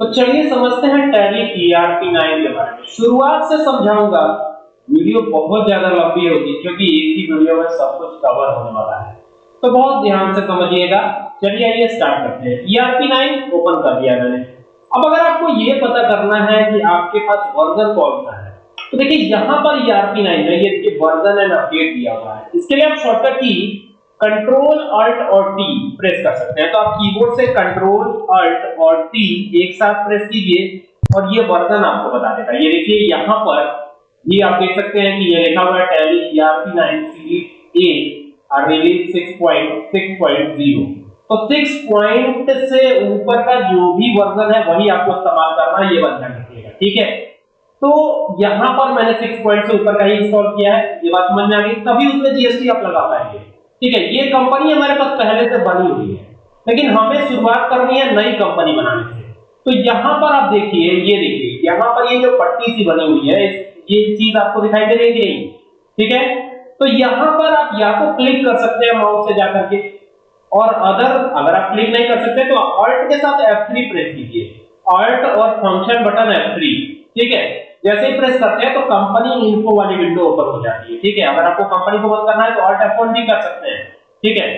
तो चलिए समझते हैं टैली ईआरपी 9 के बारे में। शुरुआत से समझाऊँगा, वीडियो बहुत ज़्यादा लंबी होगी, क्योंकि एक ही वीडियो में सब कुछ कवर होने वाला है। तो बहुत ध्यान से समझिएगा। चलिए आइए स्टार्ट करते हैं। ईआरपी 9 ओपन कर दिया मैंने। अब अगर आपको ये पता करना है कि आपके पास वर्जन कौन सा है तो देखिए यहाँ पर ईआरपी 9 में ये वर्जन एंड अपडेट दिया हुआ है। इसके लिए आप शॉर्टकट की कंट्रोल अल्ट और टी प्रेस कर सकते हैं। तो आप कीबोर्ड से कंट्रोल अल्ट और टी एक साथ प्रेस कीजिए और ये वर्जन आपको बता देगा ये देखिए, यहाँ पर ये आप देख सकते हैं कि ये लिखा हुआ है टैली ईआरपी 9 सीरीज़ ए और रिलीज़ 6.6.0 तो 6 पॉइंट से ऊपर का जो भी वर्जन है, वही आपको इस्तेमाल करना है, ये बंद रखिएगा ठीक है? तो यहाँ पर मैंने 6 पॉइंट से ऊपर का ही इंस्टॉल किया है। ये बात समझ में आ गई? तभी उसमें जीएसटी आप लगा पाएँगे। ठीक है, ये कंपनी हमारे पास पहले से बनी हुई है, लेकिन हमें शुरुआत करनी है नई कंपनी बनाने से। तो यहाँ पर आप देखिए, ये देखिए, यहाँ पर ये जो पट्टी सी बनी हुई है ये चीज़ आपको दिखाई दे रही है ठीक है? तो यहाँ पर आप या तो क्लिक कर सकते हैं माउस से जाकर के, और अदर अगर आप क्लिक नहीं कर सकते तो ऑल्ट के साथ F3 प्रेस कीजिए। ऑल्ट और फ़ंक्शन बटन F3 ठीक है? जैसे ही प्रेस करते हैं तो कंपनी इन्फो वाली विंडो ओपन हो जाती है, ठीक है? अगर आपको कंपनी को बंद करना है तो ऑल्ट F1 भी कर सकते हैं, ठीक है?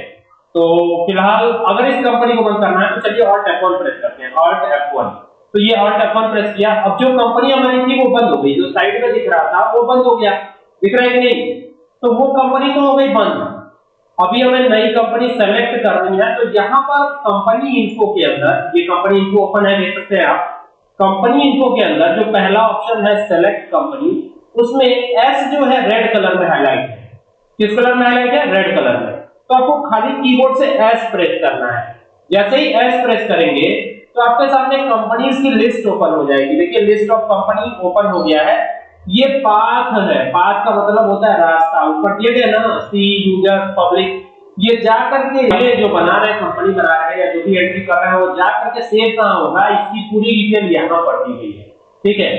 तो फ़िलहाल, अगर इस कंपनी को बंद करना है तो चलिए ऑल्ट F1 प्रेस करते हैं ऑल्ट F1 तो ये ऑल्ट F1 प्रेस किया। अब जो कंपनी हमारी थी, वो बंद हो गई। जो साइड में दिख रहा था, वो बंद हो गया। दिख रहा है नहीं? तो वो कंपनी तो हो गई बंद। अभी हमें नई कंपनी सेलेक्ट करनी है तो यहाँ पर कंपनी इन्फो के अंदर, ये कंपनी इन्फो ओपन है, देख सकते हैं आप कंपनी इन्फो के अंदर, जो पहला ऑप्शन है सेलेक्ट कंपनी उसमें एस जो है रेड कलर में हाईलाइट है। किस कलर में हाईलाइट है? रेड कलर में। तो आपको खाली कीबोर्ड से एस प्रेस करना है। जैसे ही एस प्रेस करेंगे तो आपके सामने कंपनीज़ की लिस्ट ओपन हो जाएगी। देखिए लिस्ट ऑफ़ कंपनी ओपन हो गया है। ये पाथ है। पाथ का मतलब होता है रास्ता। ऊपर दिए गए ना सी यूज़र पब्लिक ये जा करके ये जो बना रहे कंपनी बना रहे या जो भी एंट्री कर रहे हैं, वो जा करके सेव कहाँ होगा? इसकी पूरी डिटेल यहाँ पर दी गई है। ठीक है?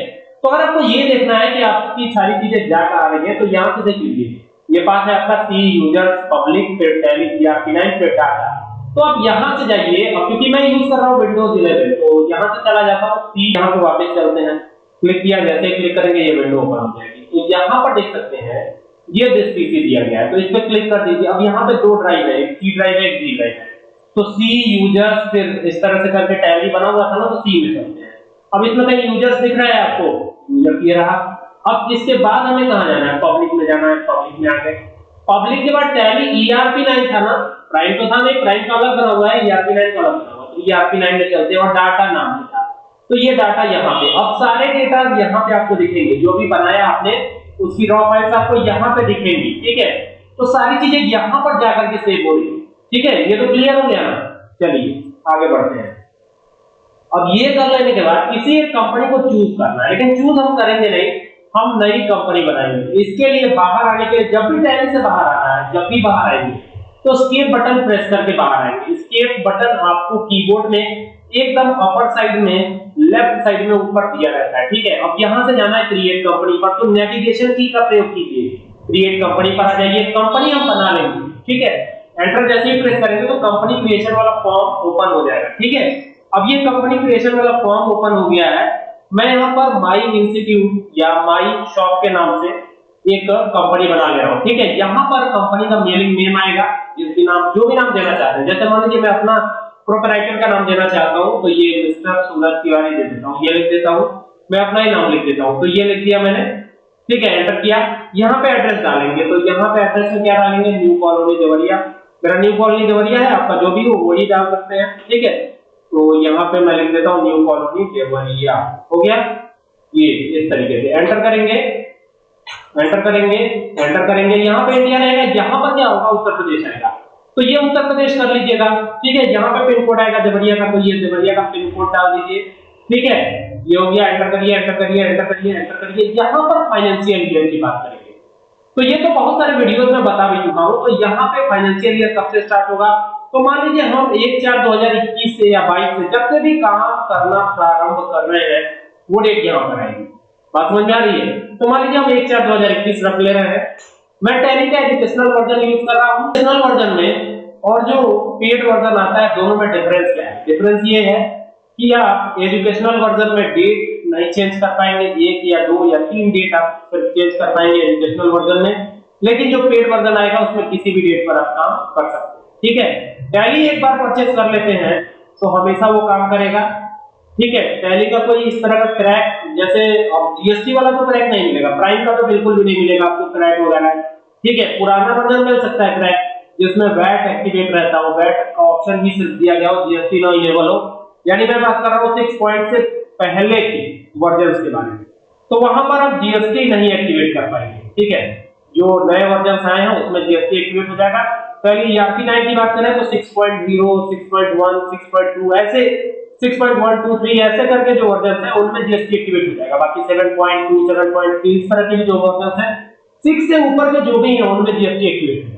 तो अगर आपको ये देखना है कि आपकी सारी चीज़ें जा कर आ रही है तो यहाँ से देख लीजिए। ये पास है आपका सी यूज़र्स पब्लिक या डाटा तो आप यहाँ से जाइए। अब क्योंकि मैं यूज़ कर रहा हूँ विंडोज़ 11 तो यहाँ से चला जाता हूँ। सी यहाँ से वापस चलते हैं। क्लिक किया, जैसे क्लिक करेंगे, ये विंडो ओपन हो जाएगी। तो यहाँ पर देख सकते हैं ये दिस पीसी दिया गया है। तो इस पे क्लिक कर दीजिए। अब यहाँ पे दो ड्राइव है। एक सी ड्राइव है, एक जी ड्राइव है। तो सी यूज़र्स फिर इस तरह से करके टैली बना हुआ था ना तो सी में चलते हैं। अब इसमें कहीं यूज़र्स दिख रहा है आपको? यूज़र ये रहा। अब इसके बाद हमें कहाँ जाना है? पब्लिक में जाना है पब्लिक में आ गए पब्लिक के बाद टैली ईआरपी लाइन था ना? प्राइम तो था नहीं प्राइम का अलग बना हुआ है ईआरपी लाइन का अलग बना हुआ है। तो ईआरपी लाइन में चलते हैं और डाटा नाम था। तो ये डाटा यहाँ पे। अब सारे डेटा यहाँ पे आपको दिखेंगे, जो भी बनाया आपने उसकी रॉ फाइल्स आपको यहाँ पे दिखेंगी, ठीक है? तो सारी चीज़ें यहाँ पर जाकर के सेव हो रही है, ठीक है? ये तो क्लियर हो गया ना? चलिए, आगे बढ़ते हैं। अब ये कर लेने के बाद किसी एक कंपनी को चूज़ करना है, लेकिन चूज़ हम करेंगे नहीं, हम नई कंपनी बनाएँगे। इसके लिए बाहर आने के जब भी टैली से बाहर आना है, जब भी बाहर आएँगे तो स्केप बटन प्रेस करके बाहर आएँगे। स्केप बटन आपको कीबोर्ड में एकदम अपर साइड में लेफ़्ट साइड में ऊपर दिया रहता है, ठीक है? अब यहाँ से जाना है क्रिएट कंपनी पर तो नेविगेशन की का प्रयोग कीजिए। क्रिएट कंपनी पर आ जाइए कंपनी हम बना लेंगे, ठीक है? एंटर जैसे ही प्रेस करेंगे तो कंपनी क्रिएशन वाला फॉर्म ओपन हो जाएगा, ठीक है? अब ये कंपनी क्रिएशन वाला फॉर्म ओपन हो गया है। मैं यहाँ पर माई इंस्टीट्यूट या माई शॉप के नाम से एक कंपनी बना ले रहा हूँ, ठीक है? यहाँ पर कंपनी का मेलिंग नेम आएगा, जिसकी नाम, जो भी नाम देना चाहते हैं। जैसे मान लीजिए मैं अपना प्रोपराइटर का नाम देना चाहता हूँ तो ये मिस्टर सूरज तिवारी दे देता हूँ। ये लिख देता हूँ। मैं अपना ही नाम लिख देता हूँ। तो ये लिख दिया मैंने। ठीक है एंटर किया। यहाँ पे एड्रेस डालेंगे। तो यहाँ पे एड्रेस में क्या डालेंगे? New colony Deoria. मेरा न्यू कॉलोनी देवरिया है, आपका जो भी हो, वही डाल सकते हैं। ठीक है? तो यहाँ पे मैं लिख देता हूँ न्यू कॉलोनी देवरिया। हो गया? ये इस तरीके से। एंटर करेंगे। एंटर करेंगे। एंटर करेंगे। यहाँ पे इंडिया रहेगा। यहाँ पर क्या होगा? उत्तर प्रदेश आएगा तो ये उत्तर प्रदेश कर लीजिएगा। ठीक है यहाँ पे पिन कोड आएगा, देवरिया का तो ये देवरिया का पिन कोड डाल दीजिए। ठीक है, ये हो गया एंटर करिए एंटर करिए एंटर करिए एंटर करिए, यहाँ पर फाइनेंशियल ईयर की बात करेंगे। तो ये तो बहुत सारे वीडियोस में बता भी चुका हूँ तो यहाँ पे फाइनेंशियल ईयर कब से स्टार्ट होगा? तो मान लीजिए हम एक चार दो हज़ार इक्कीस से या बाईस से जब से भी काम करना प्रारंभ कर रहे हैं, वो डेट यहाँ पर आएगी। बात समझ आ रही है? तो मान लीजिए हम एक चार दो हज़ार इक्कीस रख ले रहे हैं मैं टैली का एजुकेशनल वर्जन यूज़ कर रहा हूँ। एजुकेशनल वर्जन में और जो पेड वर्जन आता है, दोनों में डिफरेंस क्या है? डिफरेंस ये है कि आप एजुकेशनल वर्जन में डेट नहीं चेंज कर पाएँगे, एक या दो या तीन डेट आप फिर चेंज कर पाएँगे एजुकेशनल वर्जन में। लेकिन जो पेड वर्जन आएगा, उसमें किसी भी डेट पर आप काम कर सकते हैं। ठीक है? टैली एक बार परचेज कर लेते हैं तो हमेशा वो काम करेगा। ठीक है टैली का कोई इस तरह का क्रैक जैसे जीएसटी वाला तो क्रैक नहीं मिलेगा प्राइम का तो बिल्कुल भी नहीं मिलेगा आपको क्रैक वगैरह। ठीक है, पुराना वर्जन मिल सकता है क्रैक जिसमें वैट एक्टिवेट रहता हो वैट का ऑप्शन ही सिर्फ़ दिया गया हो जीएसटी नो इनेबल हो। यानी मैं बात कर रहा हूँ सिक्स पॉइंट से पहले की वर्जन के बारे में। तो वहाँ पर आप जीएसटी नहीं एक्टिवेट कर पाएँगे, ठीक है? जो नए वर्जन आए हैं, उसमें जीएसटी एक्टिवेट हो जाएगा। पहले ईआरपी 9 की बात करें तो 6.0 6.1 6.2 ऐसे 6.123 ऐसे करके जो वर्जन है, उनमें जीएसटी एक्टिवेट हो जाएगा। बाकी 7.2 7.3 इस तरह के जो वर्जन है 6 से ऊपर के जो भी हैं, उनमें जीएसटी एक्टिवेट हो जाएगा।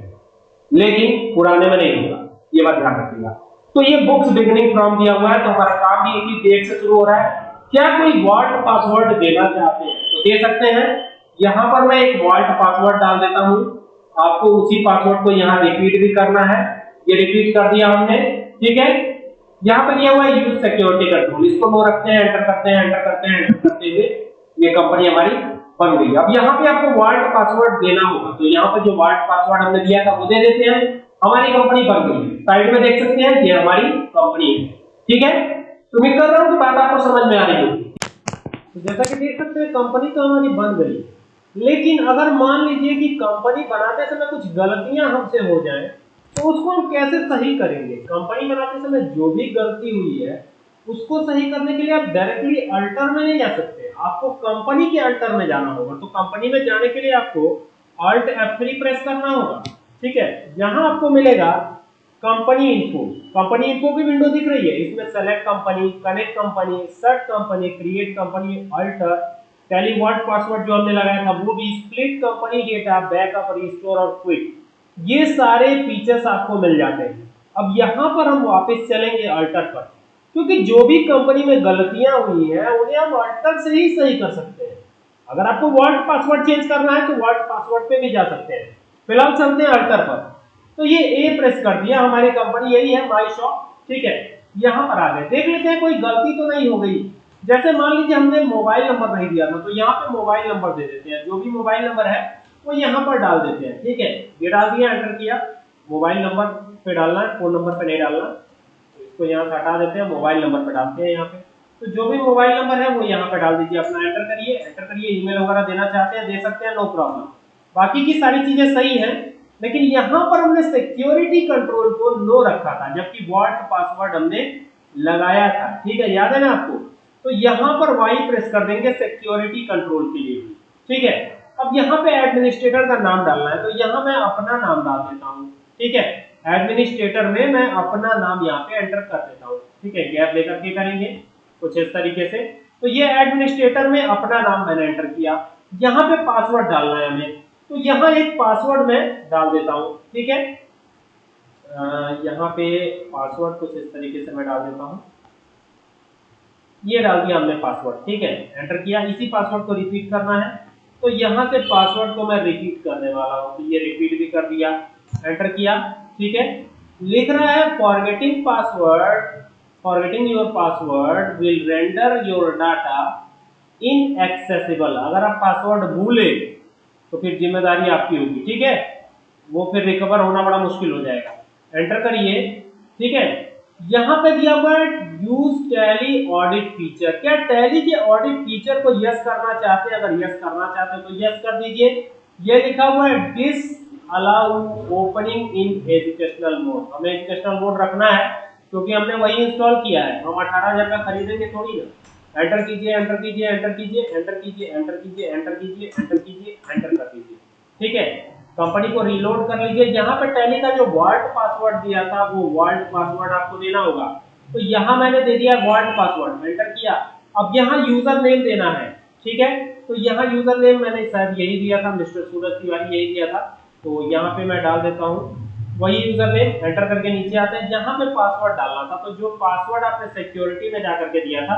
लेकिन पुराने में नहीं होगा। ये बात ध्यान रखिएगा। तो ये बुक्स बिगिनिंग फ्रॉम दिया हुआ है तो हमारा काम भी इसी डेट से शुरू हो रहा है। क्या कोई वॉल्ट पासवर्ड देना चाहते हैं? तो दे सकते हैं। यहाँ पर मैं एक वॉल्ट पासवर्ड डाल देता हूँ। आपको उसी पासवर्ड को यहाँ रिपीट भी करना है। ये रिपीट कर दिया हमने। ठीक है? यहाँ पर दिया हुआ है यूज़ सिक्योरिटी कंट्रोल इसको नो रखते हैं एंटर करते हैं एंटर करते हैं एंटर करते हुए ये कंपनी हमारी बन गई। अब यहाँ पे आपको वॉल्ट पासवर्ड देना होगा। तो यहाँ पर जो वॉल्ट पासवर्ड हमने दिया था, वो दे देते हैं। हमारी कंपनी बन गई। साइड में देख सकते हैं, ये हमारी कंपनी है। ठीक है? तो उम्मीद कर रहा हूँ कि बात आपको समझ में आ रही होगी तो जैसा कि देख सकते हैं कंपनी तो हमारी बन गई। लेकिन अगर मान लीजिए कि कंपनी बनाते समय कुछ गलतियाँ हमसे हो जाए तो उसको हम कैसे सही करेंगे? कंपनी बनाते समय जो भी गलती हुई है, उसको सही करने के लिए आप डायरेक्टली अल्टर में नहीं जा सकते। आपको कंपनी के अल्टर में जाना होगा। तो कंपनी में जाने के लिए आपको अल्ट F3 प्रेस करना होगा। ठीक है? यहाँ आपको मिलेगा कंपनी इन्फो कंपनी इन्फो की विंडो दिख रही है। इसमें select company connect company search company create company alter TallyVault password जो हमने लगाया था, वो भी split company data backup restore और क्विक ये सारे फीचर्स आपको मिल जाते हैं। अब यहाँ पर हम वापस चलेंगे अल्टर पर। क्योंकि जो भी कंपनी में गलतियाँ हुई हैं, उन्हें हम अल्टर से ही सही कर सकते हैं। अगर आपको वर्ल्ड पासवर्ड चेंज करना है तो वर्ल्ड पासवर्ड पे भी जा सकते हैं। फ़िलहाल चलते हैं अल्टर पर। तो ये ए प्रेस कर दिया, हमारी कंपनी यही है माई शॉप ठीक है? यहाँ पर आ गए। देख लेते हैं, कोई गलती तो नहीं हो गई। जैसे मान लीजिए हमने मोबाइल नंबर नहीं दिया था तो यहाँ पे मोबाइल नंबर दे देते हैं। जो भी मोबाइल नंबर है वो यहाँ पर डाल देते हैं, ठीक है? ये डाल दिया एंटर किया मोबाइल नंबर पे डालना है फ़ोन नंबर पे नहीं डालना। इसको यहाँ से हटा देते हैं मोबाइल नंबर पे डालते हैं यहाँ पे। तो जो भी मोबाइल नंबर है, वो यहाँ पे डाल दीजिए, अपना एंटर करिए। एंटर करिए ईमेल वगैरह देना चाहते हैं, दे सकते हैं नो प्रॉब्लम बाकी की सारी चीज़ें सही है, लेकिन यहाँ पर हमने सिक्योरिटी कंट्रोल को नो रखा था, जबकि वॉल्ट पासवर्ड हमने लगाया था, ठीक है? याद है ना आपको? तो यहाँ पर वाई प्रेस कर देंगे सिक्योरिटी कंट्रोल के लिए ठीक है? एडमिनिस्ट्रेटर का नाम डालना है। तो यहाँ मैं अपना नाम डाल देता हूँ। ठीक है? एडमिनिस्ट्रेटर में मैं अपना नाम यहाँ पे एंटर कर देता हूँ। ठीक है? गैप लेकर के करेंगे कुछ इस तरीके से। तो ये एडमिनिस्ट्रेटर में अपना नाम मैंने एंटर किया। यहाँ पे पासवर्ड डालना है हमें। तो यहाँ एक पासवर्ड मैं डाल देता हूँ। ठीक है? यहाँ पे पासवर्ड कुछ इस तरीके से मैं डाल देता हूँ। ये डाल दिया हमने पासवर्ड। ठीक है? एंटर किया। इसी पासवर्ड को रिपीट करना है। तो यहाँ से पासवर्ड को मैं रिपीट करने वाला हूँ। तो ये रिपीट भी कर दिया एंटर किया, ठीक है? लिख रहा है forgetting password forgetting your password will render your data inaccessible अगर आप पासवर्ड भूले तो फिर ज़िम्मेदारी आपकी होगी, ठीक है? वो फिर रिकवर होना बड़ा मुश्किल हो जाएगा। एंटर करिए, ठीक है? यहाँ पे दिया हुआ है यूज़ टैली ऑडिट फीचर क्या टैली के ऑडिट फीचर को यस करना चाहते हैं? अगर यस करना चाहते हैं तो यस कर दीजिए. ये लिखा हुआ है disallow opening in educational mode हमें एजुकेशनल मोड रखना है, क्योंकि हमने वही इंस्टॉल किया है. हम अठारह हज़ार का खरीदेंगे थोड़ी ना. एंटर कीजिए एंटर कीजिए एंटर कीजिए एंटर कीजिए एंटर कीजिए एंटर कीजिए एंटर कीजिए एंटर कर दीजिए. ठीक है? कंपनी को रीलोड कर लीजिए। यहाँ पे टैली का जो वर्ल्ड पासवर्ड दिया था, वो वर्ल्ड पासवर्ड आपको देना होगा। तो यहाँ मैंने दे दिया वर्ल्ड पासवर्ड एंटर किया। अब यहाँ यूज़र नेम देना है, ठीक है? तो यहाँ यूज़र नेम मैंने शायद यही दिया था, मिस्टर सूरज तिवारी यही दिया था। तो यहाँ पे मैं डाल देता हूँ। वही यूज़र नेम एंटर करके नीचे आते हैं। जहाँ पे पासवर्ड डालना था तो जो पासवर्ड आपने सिक्योरिटी में जाकर के दिया था,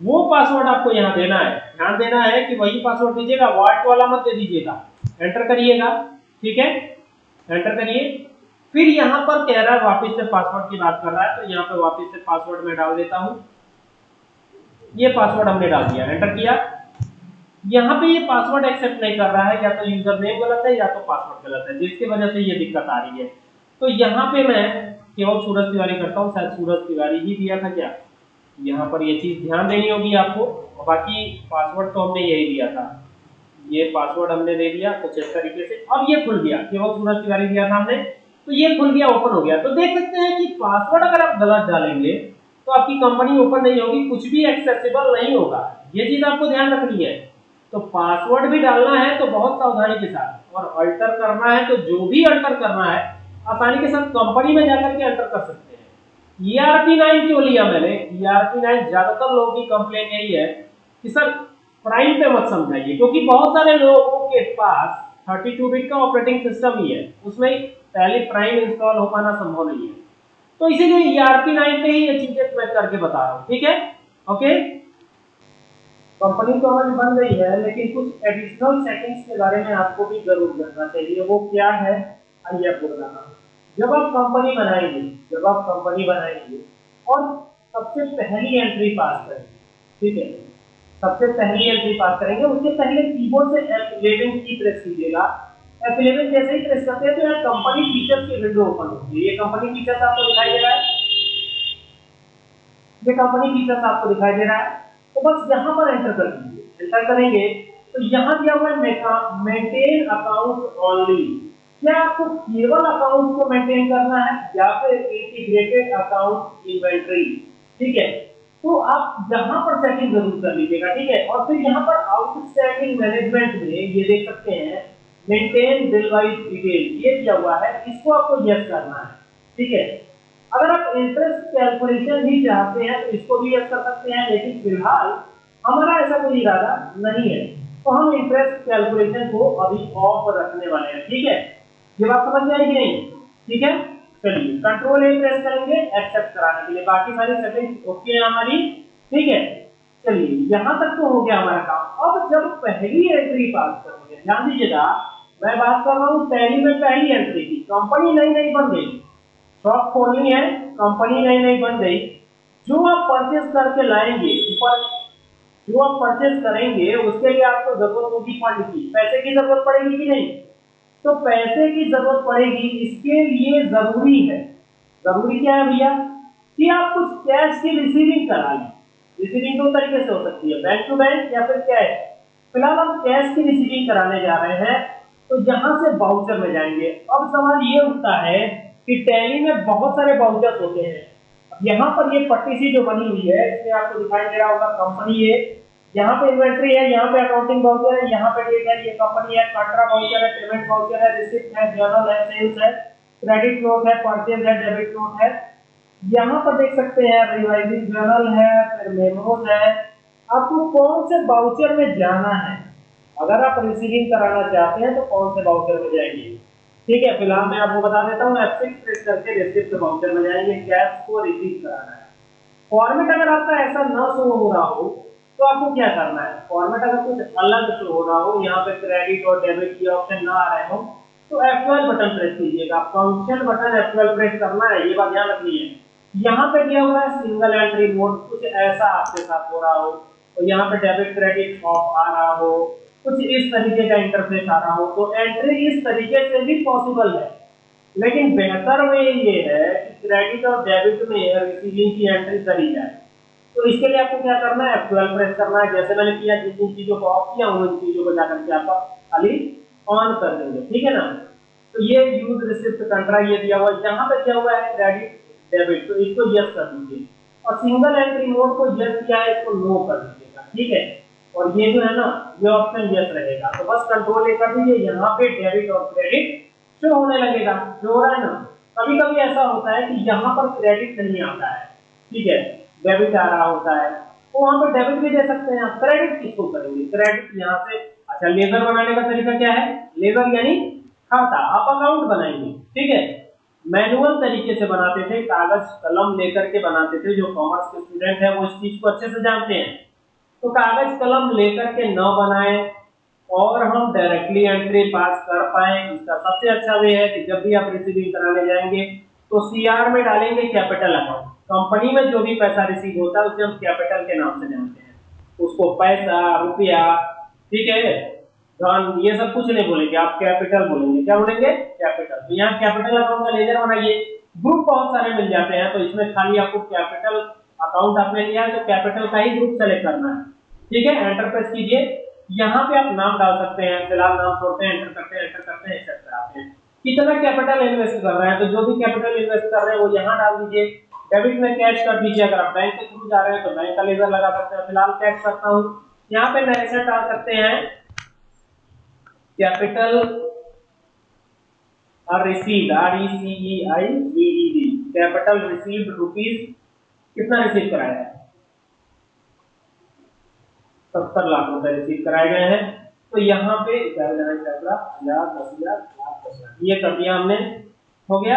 वो पासवर्ड आपको यहाँ देना है। ध्यान देना है कि वही पासवर्ड दीजिएगा वाट वाला मत दे दीजिएगा। एंटर करिएगा। ठीक है? एंटर करिए। फिर यहाँ पर कह रहा है वापिस से पासवर्ड की बात कर रहा है तो यहाँ पर वापिस से पासवर्ड में डाल देता हूँ। ये पासवर्ड हमने डाल दिया। एंटर किया। यहाँ पे ये पासवर्ड एक्सेप्ट नहीं कर रहा है, या तो यूज़र नेम गलत है, या तो पासवर्ड गलत है, जिसकी वजह से ये दिक्कत आ रही है। तो यहाँ पे मैं केवल सूरज तिवारी करता हूँ, शायद सूरज तिवारी ही दिया था क्या? यहाँ पर ये चीज़ ध्यान देनी होगी आपको। बाकी पासवर्ड तो हमने यही दिया था। ये पासवर्ड हमने दे दिया कुछ इस तरीके से, अब ये खुल गया, केवल सूरज तिवारी दिया था हमने तो ये खुल गया ओपन हो गया। तो देख सकते हैं कि पासवर्ड अगर आप गलत डालेंगे तो आपकी कंपनी ओपन नहीं होगी, कुछ भी एक्सेसिबल नहीं होगा। ये चीज़ आपको ध्यान रखनी है। तो पासवर्ड भी डालना है तो बहुत सावधानी के साथ, और अल्टर करना है तो जो भी अल्टर करना है, आसानी के साथ कंपनी में जाकर के अल्टर कर सकते हैं। ईआरपी नाइन क्यों लिया मैंने? ई आर पी नाइन ज़्यादातर लोगों की कंप्लेन यही है कि सर प्राइम पे मत समझाइए, क्योंकि बहुत सारे लोगों के पास 32 बिट का ऑपरेटिंग सिस्टम ही है। उसमें पहले प्राइम इंस्टॉल हो पाना संभव नहीं है। तो इसीलिए ईआरपी नाइन पे ही ये चीज़ें मैं करके बता रहा हूँ, ठीक है? ओके कंपनी तो हमारी बन गई है, लेकिन कुछ एडिशनल सेटिंग्स के बारे में आपको भी ज़रूर जानना चाहिए। वो क्या है? आइए आपको बताना। जब आप कंपनी बनाएँगे, जब आप कंपनी बनाएँगे, और सबसे पहली एंट्री पास करेंगे, ठीक है? सबसे पहली एंट्री पास करेंगे उसके पहले कीबोर्ड से F11 की प्रेस कीजिएगा। F11 जैसे ही प्रेस करते हैं तो यहाँ कंपनी फीचर्स की विंडो ओपन होगी ये कंपनी फीचर्स आपको दिखाई दे रहा है। ये कंपनी फीचर्स आपको दिखाई दे रहा है। तो बस यहाँ पर एंटर कर दीजिए। एंटर करेंगे तो यहाँ दिया हुआ है मेंटेन अकाउंट ओनली क्या आपको केवल अकाउंट को मेंटेन करना है या फिर इंटीग्रेटेड अकाउंट इन्वेंटरी ठीक है। तो आप यहाँ पर सेटिंग ज़रूर कर लीजिएगा, ठीक है? और फिर यहाँ पर आउटस्टैंडिंग मैनेजमेंट में ये देख सकते हैं मेंटेन बिल वाइज डिटेल ये दिया हुआ है, इसको आपको यस करना है, ठीक है? अगर आप इंटरेस्ट कैलकुलेशन भी चाहते हैं तो इसको भी यस कर सकते हैं, लेकिन फ़िलहाल हमारा ऐसा कोई इरादा नहीं है। तो हम इंटरेस्ट कैलकुलेशन को अभी ऑफ़ रखने वाले हैं, ठीक है? ये बात समझ में आएगी नहीं? ठीक है? चलिए कंट्रोल ए प्रेस करेंगे एक्सेप्ट कराने के लिए। बाकी सारी सेटिंग्स ओके है हमारी, ठीक है? चलिए, यहाँ तक तो हो गया हमारा काम। अब जब पहली एंट्री पास करोगे, ध्यान दीजिएगा, मैं बात कर रहा हूँ, पहली में पहली एंट्री की। कंपनी नई नई बन गई। शॉप खोलनी है कंपनी नई नई बन गई। जो आप परचेज करके लाएँगे, ऊपर, जो आप परचेस करेंगे, उसके लिए आपको ज़रूरत होगी फंड की पैसे की ज़रूरत पड़ेगी कि नहीं? तो पैसे की ज़रूरत पड़ेगी, इसके लिए ज़रूरी है। ज़रूरी क्या है भैया? कि आप कुछ कैश की रिसीविंग करा लें रिसीविंग दो तरीके से हो सकती है बैंक टू बैंक या फिर कैश फ़िलहाल हम कैश की रिसीविंग कराने जा रहे हैं तो यहाँ से बाउचर में जाएँगे। अब सवाल ये उठता है कि टैली में बहुत सारे बाउचर्स होते हैं। यहाँ पर ये पट्टी सी जो बनी हुई है, इसमें आपको दिखाई दे रहा होगा कंपनी है यहाँ पे इन्वेंट्री है, यहाँ पे अकाउंटिंग वाउचर है, यहाँ पे डेट है, ये कंपनी है कंट्रा वाउचर है पेमेंट वाउचर है रिसिप्ट है जर्नल है सेल्स है क्रेडिट नोट है परचेज है डेबिट नोट है। यहाँ पर देख सकते हैं रिवाइजिंग जर्नल है, फिर मेमोज है। आपको कौन से वाउचर में जाना है? अगर आप रिसीविंग कराना चाहते हैं तो कौन से वाउचर में जाएँगे? ठीक है, फ़िलहाल मैं आपको बता देता हूँ F6 प्रेस करके रिसिप्ट वाउचर में जाएँगे कैश को रिसीव कराना है। फॉर्मेट अगर आपका ऐसा ना शो हो रहा हो तो आपको क्या करना है? फॉर्मेट अगर कुछ अलग शो हो रहा हो, यहाँ पे क्रेडिट और डेबिट के ऑप्शन ना आ रहे हो तो F12 बटन प्रेस कीजिएगा। फ़ंक्शन बटन F12 प्रेस करना है, ये बात ध्यान रखनी है। यहाँ पे दिया हुआ है? सिंगल एंट्री मोड कुछ ऐसा आपके साथ हो रहा हो तो यहाँ पे डेबिट क्रेडिट ऑफ़ आ रहा हो, कुछ इस तरीके का इंटरफेस आ रहा हो तो एंट्री इस तरीके से भी पॉसिबल है। लेकिन बेहतर वे ये है कि क्रेडिट और डेबिट में रिसीविंग की एंट्री करी जाए। तो इसके लिए आपको क्या करना है? F12 प्रेस करना है। जैसे मैंने किया जिन चीज़ों को ऑफ़ किया, उन चीज़ों को जाकर के आप खाली ऑन कर देंगे। ठीक है ना? तो ये यूज़ रिसिप्ट कंट्रा ये दिया हुआ है। यहाँ पे क्या हुआ है? क्रेडिट डेबिट तो इसको यस कर दीजिए। और सिंगल एंट्री मोड को यस किया है, इसको नो कर दीजिएगा। ठीक है? और ये जो है ना, ये ऑप्शन यस रहेगा। तो बस कंट्रोल ए कर दीजिए। यहाँ पे डेबिट और क्रेडिट शो होने लगेगा। जो हो रहा है ना कभी कभी ऐसा होता है कि यहाँ पर क्रेडिट नहीं आता है। ठीक है? डेबिट आ रहा होता है तो वहाँ पर डेबिट भी दे सकते हैं आप। क्रेडिट किसको करेंगे? क्रेडिट यहाँ से अच्छा लेजर बनाने का तरीका क्या है? लेजर यानी खाता, आप अकाउंट बनाएँगे ठीक है? मैनुअल तरीके से बनाते थे, कागज़, कलम लेकर के बनाते थे, जो कॉमर्स के स्टूडेंट है, वो इस चीज़ को अच्छे से जानते हैं। तो कागज़, कलम लेकर के न बनाए, और हम डायरेक्टली एंट्री पास कर पाए, इसका सबसे अच्छा वे है कि जब भी आप रिसीविंग कराने जाएँगे तो सीआर में डालेंगे कैपिटल अकाउंट कंपनी में जो भी पैसा रिसीव होता है, उसे हम कैपिटल के नाम से जानते हैं। उसको पैसा, रुपया, ठीक है? धन, ये सब कुछ नहीं बोलेंगे, आप कैपिटल बोलेंगे। क्या बोलेंगे? कैपिटल तो यहाँ कैपिटल अकाउंट का लेजर बनाइए ग्रुप बहुत सारे मिल जाते हैं तो इसमें खाली आपको कैपिटल अकाउंट आपने लिया है तो कैपिटल का ही ग्रुप सेलेक्ट करना है। ठीक है? एंटर प्रेस कीजिए यहाँ पे आप नाम डाल सकते हैं, फ़िलहाल नाम छोड़ते हैं एंटर करते हैं एंटर करते हैं एक्सेट्रा हैं। कितना कैपिटल इन्वेस्ट कर रहे हैं तो जो भी कैपिटल इन्वेस्ट कर रहे हैं, वो यहाँ डाल दीजिए। डेबिट में कैश कर दीजिए अगर आप बैंक के थ्रू जा रहे हैं तो बैंक का लेजर लगा सकते हैं, फ़िलहाल कैश करता हूँ। यहाँ पे नरेशन डाल सकते हैं। कैपिटल और received R E C E I V E D capital received rupees कितना रिसीव कराया है? सत्तर लाख रुपए रिसीव कराए गए हैं। तो यहाँ पे ये कर दिया हमने। हो गया।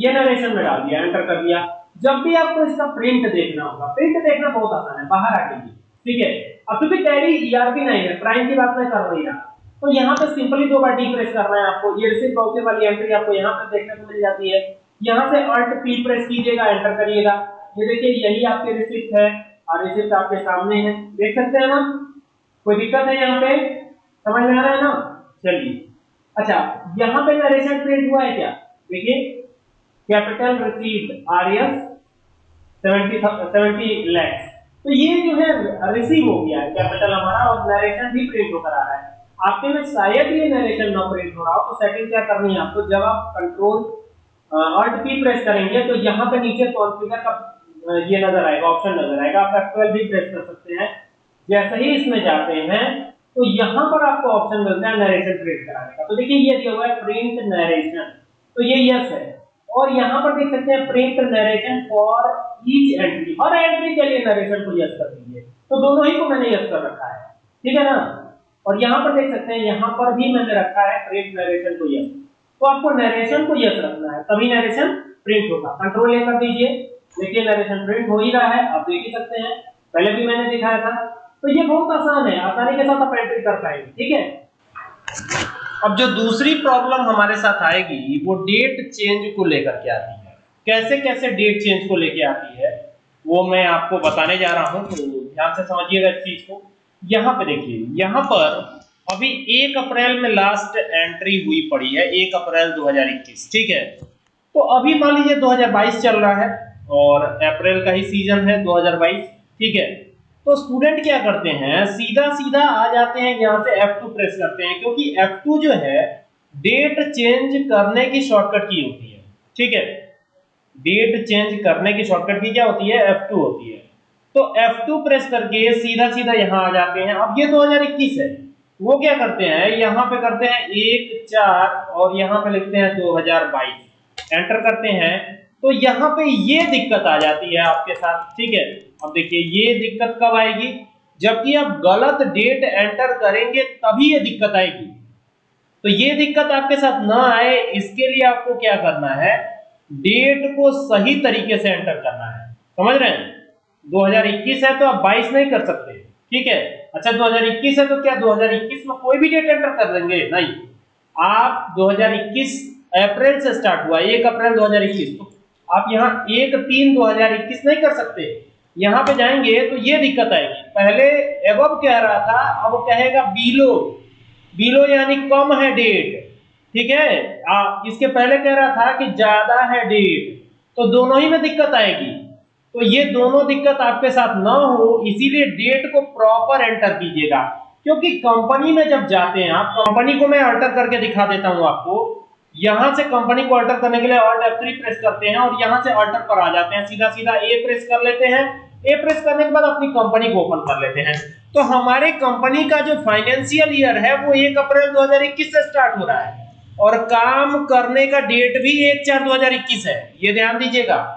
ये नरेशन में डाल दिया एंटर कर दिया। जब भी आपको इसका प्रिंट देखना होगा प्रिंट देखना बहुत आसान है, बाहर आ जाइए ठीक है? अब क्योंकि टैली ईआरपी नहीं है प्राइम की बात मैं कर रही रहा। तो यहाँ पे सिंपली दो बार डी प्रेस करना है आपको। ये रिसीव वाली एंट्री आपको यहाँ पे देखने को मिल जाती है। यहाँ से अल्ट पी प्रेस कीजिएगा एंटर करिएगा। ये देखिए, यही आपके रिसिप्ट है और रिसिप्ट आपके सामने है। देख सकते हैं ना? कोई दिक्कत है यहाँ पे? समझ में आ रहा है ना? चलिए। अच्छा यहाँ पे नरेशन प्रिंट हुआ है क्या? देखिए capital received R S seventy lakhs. तो ये जो है रिसीव हो गया है कैपिटल हमारा, और नरेशन भी प्रिंट होकर आ रहा है। आपके में शायद ये नरेशन ना प्रिंट हो रहा हो तो सेटिंग क्या करनी है आपको? जब आप कंट्रोल अल्ट पी प्रेस करेंगे तो यहाँ पे नीचे कॉन्फ़िगर का ये नज़र आएगा ऑप्शन नज़र आएगा। आप F12 भी प्रेस कर सकते हैं। जैसे ही इसमें जाते हैं तो यहाँ पर आपको ऑप्शन मिलता है नरेशन प्रिंट कराने का। तो देखिए, ये दिया हुआ है प्रिंट नरेशन तो ये यस है। और यहाँ पर देख सकते हैं print narration for each entry her entry के लिए नरेशन को यस कर दीजिए। तो दोनों ही को मैंने यस कर रखा है। ठीक है ना? और यहाँ पर देख सकते हैं, यहाँ पर भी मैंने रखा है प्रिंट नरेशन को यस तो आपको नरेशन को यस रखना है। तभी नरेशन प्रिंट होगा। कंट्रोल ए कर दीजिए। देखिए नरेशन प्रिंट हो ही रहा है। आप देख ही सकते हैं। पहले भी मैंने दिखाया था। तो ये बहुत आसान है। आसानी के साथ आप एंट्री कर पाएँगे। ठीक है? अब जो दूसरी प्रॉब्लम हमारे साथ आएगी, वो डेट चेंज को लेकर के आती है। कैसे कैसे डेट चेंज को लेके आती है, वो मैं आपको बताने जा रहा हूँ तो ध्यान से समझिएगा इस चीज़ को। यहाँ पे देखिए, यहाँ पर अभी एक अप्रैल में लास्ट एंट्री हुई पड़ी है, एक अप्रैल 2021 ठीक है? तो अभी मान लीजिए 2022 चल रहा है, और अप्रैल का ही सीज़न है 2022 ठीक है? तो स्टूडेंट क्या करते हैं? सीधा सीधा आ जाते हैं, यहाँ से F2 प्रेस करते हैं, क्योंकि F2 जो है डेट चेंज करने की शॉर्टकट की होती है। ठीक है? डेट चेंज करने की शॉर्टकट की क्या होती है? F2 होती है। तो F2 प्रेस करके सीधा सीधा यहाँ आ जाते हैं। अब ये 2021 है। वो क्या करते हैं? यहाँ पे करते हैं एक, चार और यहाँ पे लिखते हैं 2022 एंटर करते हैं। तो यहाँ पे ये दिक्कत आ जाती है आपके साथ, ठीक है? अब देखिए, ये दिक्कत कब आएगी? जबकि आप गलत डेट एंटर करेंगे, तभी ये दिक्कत आएगी। तो ये दिक्कत आपके साथ ना आए, इसके लिए आपको क्या करना है? डेट को सही तरीके से एंटर करना है। समझ रहे हैं? 2021 है तो आप 22 नहीं कर सकते, ठीक है? अच्छा 2021 है तो क्या 2021 में कोई भी डेट एंटर कर देंगे? नहीं। आप 2021 अप्रैल से स्टार्ट हुआ, एक अप्रैल 2021 तो आप यहाँ एक तीन 2021 नहीं कर सकते। यहाँ पे जाएँगे तो ये दिक्कत आएगी। पहले एवब कह रहा था अब कहेगा बीलो बीलो यानी कम है डेट ठीक है? आ, इसके पहले कह रहा था कि ज़्यादा है डेट तो दोनों ही में दिक्कत आएगी। तो ये दोनों दिक्कत आपके साथ ना हो इसीलिए डेट को प्रॉपर एंटर कीजिएगा। क्योंकि कंपनी में जब जाते हैं आप कंपनी को मैं अल्टर करके दिखा देता हूँ आपको। यहाँ से कंपनी को अल्टर करने के लिए ऑल्ट F3 प्रेस करते हैं और यहाँ से अल्टर पर आ जाते हैं। सीधा सीधा ए प्रेस कर लेते हैं। ए प्रेस करने के बाद अपनी कंपनी को ओपन कर लेते हैं। तो हमारे कंपनी का जो फाइनेंशियल ईयर है, वो 1 अप्रैल 2021 से स्टार्ट हो रहा है। और काम करने का डेट भी 1 चार 2021 है। ये ध्यान दीजिएगा।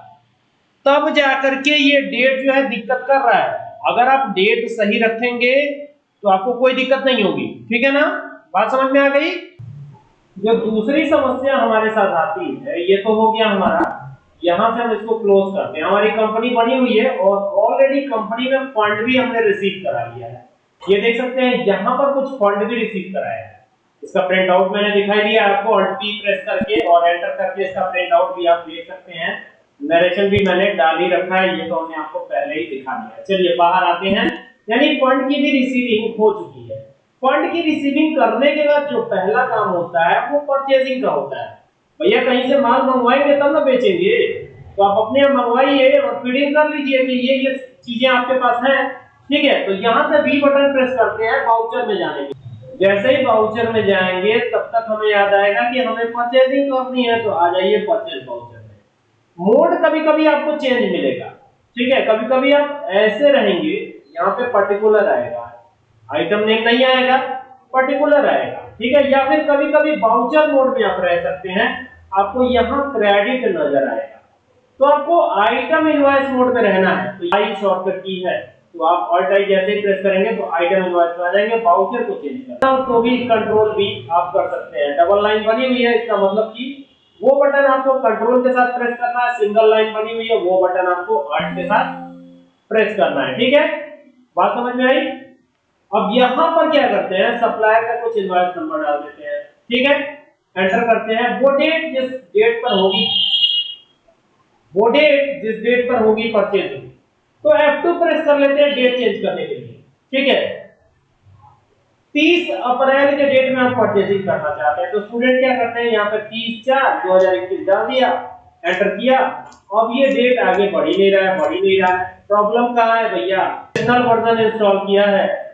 तब जाकर के ये डेट जो है दिक्कत कर रहा है। अगर आप डेट सही रखेंगे तो आपको कोई दिक्कत नहीं होगी। ठीक है ना? बात समझ में आ गई? जो दूसरी समस्या हमारे साथ आती है, ये तो हो गया हमारा, यहाँ से हम इसको क्लोज करते हैं। हमारी कंपनी बनी हुई है और ऑलरेडी कंपनी में फंड भी हमने रिसीव करा लिया है। ये देख सकते हैं, यहाँ पर कुछ फंड भी रिसीव कराया है। इसका प्रिंट आउट मैंने दिखाई दिया आपको ऑल्ट पी प्रेस करके और एंटर करके इसका प्रिंट आउट भी आप देख सकते हैं। नरेशन भी मैंने डाल ही रखा है, ये तो हमने आपको पहले ही दिखा दिया चलिए, बाहर आते हैं। यानी फंड की भी रिसीविंग हो चुकी है। फंड की रिसीविंग करने के बाद जो पहला काम होता है, वो परचेजिंग का होता है। भैया, कहीं से माल मंगवाएँगे तब ना बेचेंगे। तो आप अपने यहाँ मंगवाइए और फीडिंग कर लीजिए कि ये ये चीज़ें आपके पास हैं। ठीक है तो यहाँ से बी बटन प्रेस करते हैं वाउचर में जाने के जैसे ही वाउचर में जाएँगे, तब तक हमें याद आएगा कि हमें परचेजिंग करनी है तो आ जाइए परचेज वाउचर में। मोड कभी कभी आपको चेंज मिलेगा। ठीक है कभी कभी आप ऐसे रहेंगे, यहाँ पे पर्टिकुलर आएगा। आइटम नेम नहीं आएगा पर्टिकुलर आएगा, ठीक है? या फिर कभी कभी वाउचर मोड में आप रह सकते हैं, आपको यहाँ क्रेडिट नज़र आएगा। तो आपको आइटम इनवॉइस मोड में रहना है तो आई शॉर्टकट की है। तो आप ऑल्ट आई जैसे ही प्रेस करेंगे तो आइटम इनवॉइस में आ जाएँगे वाउचर को चेंज करना तो भी कंट्रोल भी आप कर सकते हैं। डबल लाइन बनी हुई है, इसका मतलब कि वो बटन आपको कंट्रोल के साथ प्रेस करना है सिंगल लाइन बनी हुई है, वो बटन आपको ऑल्ट के साथ प्रेस करना है, ठीक है? बात समझ में आई? अब यहाँ पर क्या करते हैं? सप्लायर का कुछ इनवॉइस नंबर डाल देते हैं। ठीक है? एंटर करते हैं। वो डेट जिस डेट पर होगी, वो डेट जिस डेट पर होगी परचेज होगी। तो F2 प्रेस कर लेते हैं डेट चेंज करने के लिए। ठीक है? 30 अप्रैल के डेट में हम परचेजिंग करना चाहते हैं तो स्टूडेंट क्या करते हैं? यहाँ पे 30 चार 2021 डाल दिया एंटर किया। अब ये डेट आगे बढ़ ही नहीं रहा है, बढ़ ही नहीं रहा है। प्रॉब्लम कहाँ है भैया? इंस्टॉल किया है।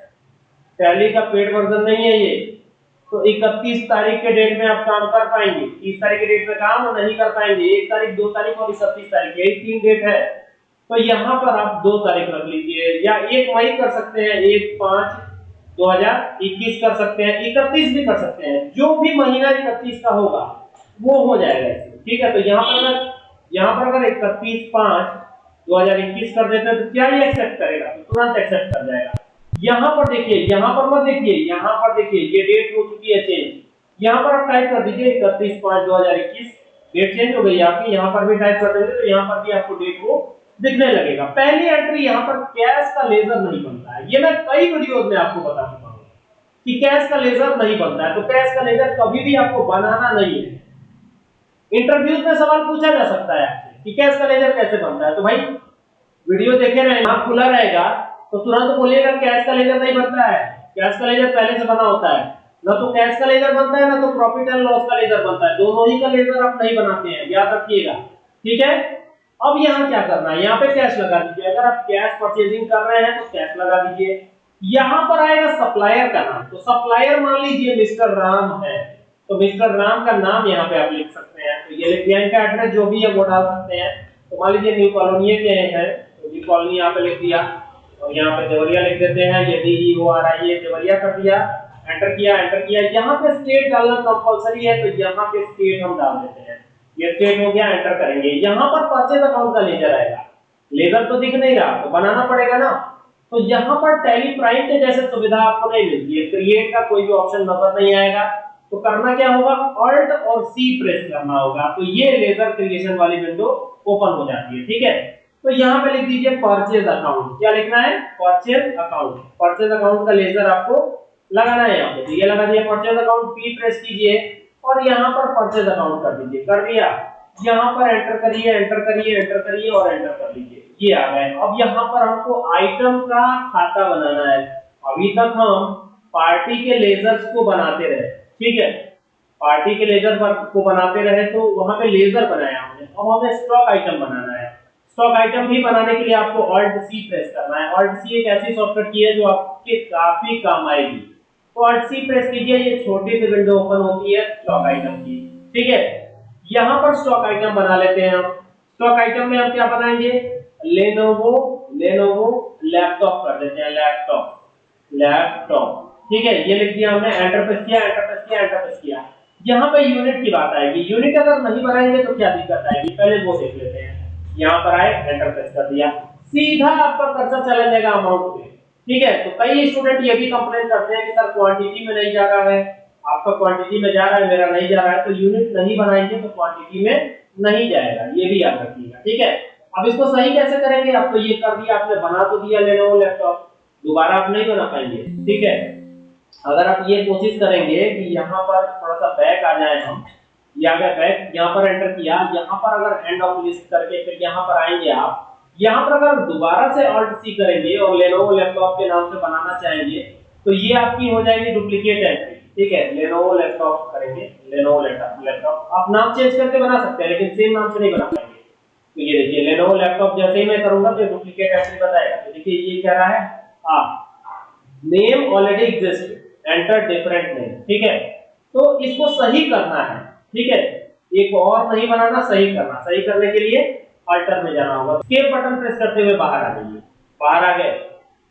टैली का पेड वर्जन नहीं है ये। तो 31 तारीख के डेट में आप काम कर पाएँगे। 30 तारीख के डेट में काम नहीं कर पाएँगे। एक तारीख, दो तारीख और इकतीस तारीख, यही तीन डेट है। तो यहाँ पर आप दो तारीख रख लीजिए, या एक मई कर सकते हैं, एक पाँच 2021 कर सकते हैं, इकतीस भी कर सकते हैं। जो भी महीना इकतीस का होगा, वो हो जाएगा ठीक है तो यहाँ पर अगर, यहाँ पर अगर इकतीस पाँच 2021 कर देते हैं तो क्या ये एक्सेप्ट करेगा? तो तुरंत एक्सेप्ट कर जाएगा। यहाँ पर देखिए, यहाँ पर मत देखिए, यहाँ पर देखिए, ये डेट हो चुकी है चेंज यहाँ पर आप टाइप कर दीजिए इकतीस पाँच दो हज़ार इक्कीस. डेट चेंज हो गई आपकी, यहाँ पर भी टाइप कर देंगे तो यहाँ पर भी आपको डेट को दिखने लगेगा. पहली एंट्री यहाँ पर कैश का लेजर नहीं बनता है. ये मैं कई वीडियोस में आपको बता चुका हूँ कि कैश का लेजर नहीं बनता है. तो कैश का लेजर कभी भी आपको बनाना नहीं है. इंटरव्यूज़ में सवाल पूछा जा सकता है कि कैश का लेजर कैसे बनता है? तो भाई वीडियो देखे रहे आप खुला रहेगा. तो तुरंत बोलिएगा कैश का लेजर नहीं बनता है। कैश का लेजर पहले से बना होता है। ना तो कैश का लेजर बनता है, ना तो प्रॉफिट एंड लॉस का लेजर बनता है। दोनों ही का लेजर आप नहीं बनाते हैं, याद रखिएगा। ठीक है? अब यहाँ क्या करना है? यहाँ पे कैश लगा दीजिए। अगर आप कैश परचेजिंग कर रहे हैं तो कैश लगा दीजिए। यहाँ पर आएगा सप्लायर का नाम। तो सप्लायर मान लीजिए मिस्टर राम है। तो मिस्टर राम का नाम यहाँ पे आप लिख सकते हैं। तो ये दिया एड्रेस जो भी है वो डाल सकते हैं। तो मान लीजिए न्यू कॉलोनी के हैं। तो न्यू कॉलोनी यहाँ पे लिख दिया। और यहाँ पे देवरिया लिख देते हैं, यदि है ये देवरिया कर दिया एंटर किया एंटर किया, यहाँ पे स्टेट डालना कंपलसरी है तो यहाँ पे स्टेट हम डाल देते हैं। ये स्टेट हो गया एंटर करेंगे। यहाँ पर परचेज अकाउंट का लेजर आएगा। लेजर तो दिख नहीं रहा तो बनाना पड़ेगा ना। तो यहाँ पर टैली प्राइम के जैसे सुविधा आपको नहीं मिलती है क्रिएट का कोई भी ऑप्शन नज़र नहीं आएगा। तो करना क्या होगा? ऑल्ट और सी प्रेस करना होगा। तो ये लेजर क्रिएशन वाली विंडो ओपन हो जाती है, ठीक है? तो यहाँ पे लिख दीजिए परचेज अकाउंट क्या लिखना है? परचेज अकाउंट परचेज अकाउंट का लेजर आपको लगाना है यहाँ पे। ये लगा दिया परचेज अकाउंट पी प्रेस कीजिए और यहाँ पर परचेज अकाउंट कर दीजिए। कर दिया? यहाँ पर एंटर करिए एंटर करिए एंटर करिए और एंटर कर लीजिए ये आ गए अब यहाँ पर हमको आइटम का खाता बनाना है। अभी तक हम पार्टी के लेजर्स को बनाते रहे। ठीक है? पार्टी के लेजर को बनाते रहे तो वहाँ पे लेजर बनाया हमने। अब हमें स्टॉक आइटम बनाना है। स्टॉक आइटम भी बनाने के लिए आपको ऑल्ट सी प्रेस करना है। ऑल्ट सी एक ऐसी सॉफ्टवेयर की है जो आपके काफ़ी काम आएगी। तो ऑल्ट सी प्रेस कीजिए, ये छोटी सी विंडो ओपन होती है स्टॉक आइटम की। ठीक है? यहाँ पर स्टॉक आइटम बना लेते हैं हम। स्टॉक आइटम में हम क्या बनाएँगे? लेनोवो लेनोवो लैपटॉप कर देते हैं लैपटॉप लैपटॉप ठीक है? ये लिख दिया हमने एंटर प्रेस किया एंटर प्रेस किया एंटर प्रेस किया। यहाँ पे यूनिट की बात आएगी। यूनिट अगर नहीं बनाएँगे तो क्या दिक्कत आएगी? पहले वो देख लेते हैं। यहाँ पर आए एंटर प्रेस कर दिया। सीधा आपका कर्सर चला जाएगा अमाउंट पे। ठीक है? तो कई स्टूडेंट ये भी कंप्लेन करते हैं कि, सर क्वांटिटी में नहीं जा रहा है। आपका क्वांटिटी में जा रहा है, मेरा नहीं जा रहा है। तो यूनिट नहीं बनाएँगे तो क्वांटिटी में नहीं जाएगा। ये भी याद रखिएगा। ठीक है? अब इसको सही कैसे करेंगे? आप तो ये कर दिया, आपने बना तो दिया लेनोवो लैपटॉप दोबारा आप नहीं बना पाएँगे। ठीक है? अगर आप ये कोशिश करेंगे कि यहाँ पर थोड़ा सा बैक आ जाए हम या अगर बैक यहाँ पर एंटर किया, यहाँ पर अगर हैंड ऑफ़ लिस्ट करके फिर यहाँ पर आएँगे आप, यहाँ पर अगर दोबारा से ऑल्ट सी करेंगे और लेनोवो लैपटॉप के नाम से बनाना चाहेंगे तो ये आपकी हो जाएगी डुप्लीकेट एंट्री ठीक है? लेनोवो लैपटॉप करेंगे लेनोवो लैपटॉप आप नाम चेंज करके बना सकते हैं, लेकिन सेम नाम से नहीं बना पाएँगे। तो ये देखिए लेनोवो लैपटॉप जैसे ही मैं करूँगा तो डुप्लीकेट एंट्री बताएगा। तो देखिए, ये कह रहा है? आप name already exist enter different name ठीक है? तो इसको सही करना है। ठीक है? एक और नहीं बनाना, सही करना। सही करने के लिए अल्टर में जाना होगा। स्केप बटन प्रेस करते हुए बाहर आ जाइए। बाहर आ गए।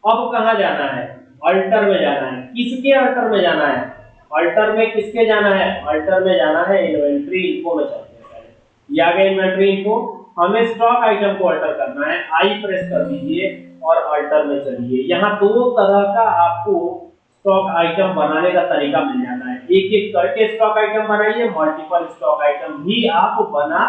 अब कहा जाना है? अल्टर में जाना है। किसके अल्टर में जाना है? अल्टर में किसके जाना है? अल्टर में जाना है इन्वेंट्री इनको में चलते हैं। गया इन्वेंट्री इनको हमें स्टॉक आइटम को अल्टर करना है। आई प्रेस कर दीजिए और अल्टर में चलिए। यहाँ दो तरह का आपको स्टॉक आइटम बनाने का तरीका मिल जाता है। एक एक करके स्टॉक आइटम बनाइए मल्टीपल स्टॉक आइटम भी आप बना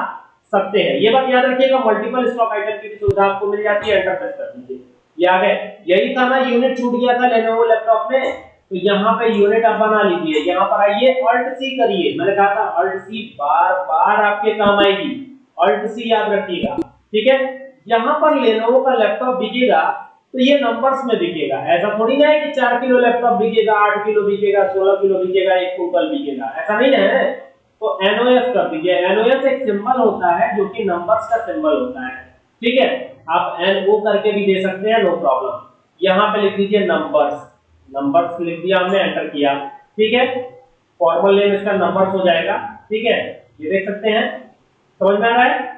सकते हैं। ये बात याद रखिएगा मल्टीपल स्टॉक आइटम की सुविधा आपको मिल जाती है एंटर प्रेस कर दीजिए। ये आ गए यही था ना यूनिट छूट गया था लेनोवो लैपटॉप में तो यहाँ पे यूनिट आप बना लीजिए। यहाँ पर आइए अल्ट सी करिए। मैंने कहा था अल्ट सी बार बार आपके काम आएगी। अल्ट सी याद रखिएगा। ठीक है? यहाँ पर लेनोवो का लैपटॉप बिकेगा तो ये नंबर्स में बिकेगा। ऐसा थोड़ी ना है कि चार किलो लैपटॉप बिकेगा, आठ किलो बिकेगा, सोलह किलो बिकेगा, एक कुंटल बिकेगा। ऐसा नहीं है। तो एनओएस कर दीजिए एनओएस एक सिंबल होता है जो कि नंबर्स का सिंबल होता है। ठीक है? आप एनओ करके भी दे सकते हैं नो प्रॉब्लम यहाँ पे लिख दीजिए नंबर्स नंबर्स लिख दिया हमने एंटर किया। ठीक है? फॉर्मल नेम इसका नंबर्स हो जाएगा। ठीक है? ये देख सकते हैं? समझ में आ रहा है?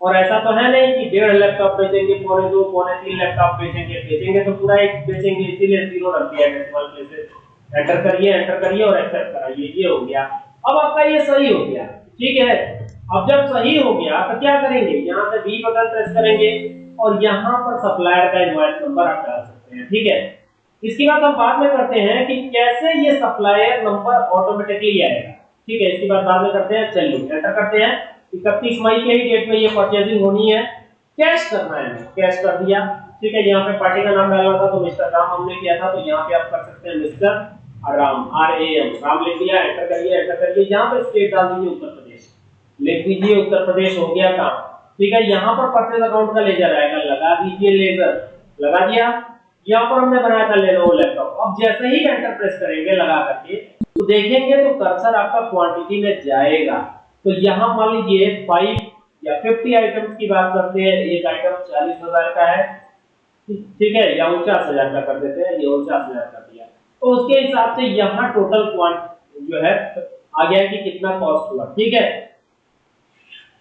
और ऐसा तो है नहीं कि डेढ़ लैपटॉप बेचेंगे, पौने दो, पौने तीन लैपटॉप बेचेंगे बेचेंगे तो पूरा एक बेचेंगे, इसीलिए ज़ीरो रख दिया डेसिमल प्लेसेस एंटर करिए एंटर करिए और एक्सेप्ट कराइए, ये हो गया। अब आपका ये सही हो गया, ठीक है? अब जब सही हो गया तो क्या करेंगे? यहाँ से बी बटन प्रेस करेंगे और यहाँ पर सप्लायर का इनवॉइस नंबर आप डाल सकते हैं, ठीक है? इसके बाद हम बाद में करते हैं कि कैसे ये सप्लायर नंबर ऑटोमेटिकली आएगा, ठीक है? इसके बात बाद में करते हैं, चलिए एंटर करते हैं। इकतीस मई के ही डेट में ये परचेजिंग होनी है। कैश करना है कैश कर दिया। ठीक है, यहाँ पे पार्टी का नाम डालना था तो मिस्टर राम हमने किया था तो यहाँ पे आप कर सकते हैं mister Ram R A M Ram लिख दिया एंटर करिए एंटर करिए। यहाँ पे स्टेट डाल दीजिए उत्तर प्रदेश। लिख दीजिए उत्तर प्रदेश, हो गया काम। ठीक है, यहाँ पर परचेज अकाउंट का लेजर आएगा। लगा दीजिए लेजर लगा दिया। यहाँ पर हमने बनाया था लेनोवो लैपटॉप अब जैसे ही एंटर प्रेस करेंगे लगा करके तो देखेंगे तो कर्सर आपका क्वांटिटी में जाएगा। तो यहाँ मान लीजिए फाइव या फिफ्टी आइटम्स की बात करते हैं, एक आइटम चालीस हज़ार का है। ठीक है, या उनचास हज़ार का कर देते हैं, ये उनचास हज़ार कर दिया। तो उसके हिसाब से यहाँ टोटल क्वांट जो है, आ गया कि कितना कॉस्ट हुआ। ठीक है?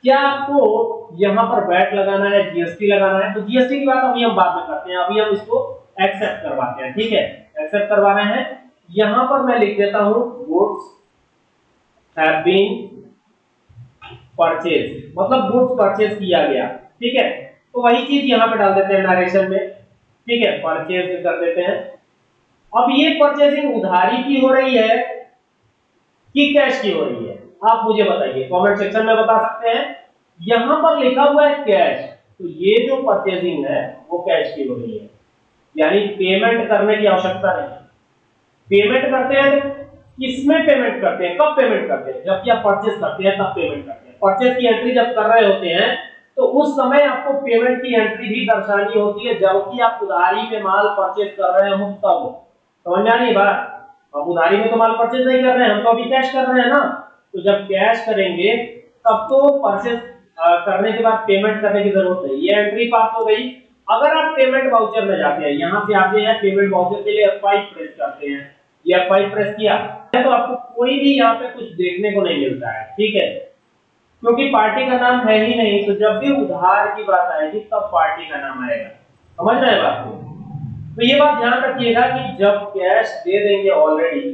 क्या आपको यहाँ पर वैट लगाना है जीएसटी लगाना है? तो जीएसटी की बात अभी हम बाद में करते हैं। अभी हम इसको एक्सेप्ट करवाते हैं। ठीक है? एक्सेप्ट करवा हैं। यहाँ पर मैं लिख देता हूँ गुड्स हैव बीन परचेज मतलब गुड्स परचेज किया गया। ठीक है? तो वही चीज़ यहाँ पे डाल देते हैं नरेशन में। ठीक है? परचेज कर देते हैं। अब ये परचेजिंग उधारी की हो रही है कि कैश की हो रही है? आप मुझे बताइए। कमेंट सेक्शन में बता सकते हैं। यहाँ पर लिखा हुआ है कैश तो ये जो परचेजिंग है, वो कैश की हो रही है। यानी पेमेंट करने की आवश्यकता नहीं। पेमेंट करते हैं, किसमें पेमेंट करते हैं? कब पेमेंट करते हैं? जब आप परचेस करते हैं, तब पेमेंट करते हैं। परचेस की एंट्री जब कर रहे होते हैं तो उस समय आपको पेमेंट की एंट्री भी दर्शानी होती है जबकि आप उधारी में माल परचेस कर रहे हो तब। समझ में रही बात? अब उधारी में तो माल परचेज नहीं कर रहे हैं, हम तो अभी कैश कर रहे हैं ना। तो जब कैश करेंगे, तब तो परचेस करने के बाद पेमेंट करने की ज़रूरत नहीं। ये एंट्री पास हो गई। अगर आप पेमेंट वाउचर में जाते हैं, यहाँ से आते हैं पेमेंट वाउचर के लिए F5 प्रेस करते हैं। ये F5 प्रेस किया तो आपको कोई भी यहाँ पे कुछ देखने को नहीं मिलता है, ठीक है? क्योंकि पार्टी का नाम है ही नहीं तो जब भी उधार की बात आएगी, तब पार्टी का नाम आएगा। समझ रहे बात को? तो ये बात ध्यान रखिएगा कि जब कैश दे देंगे ऑलरेडी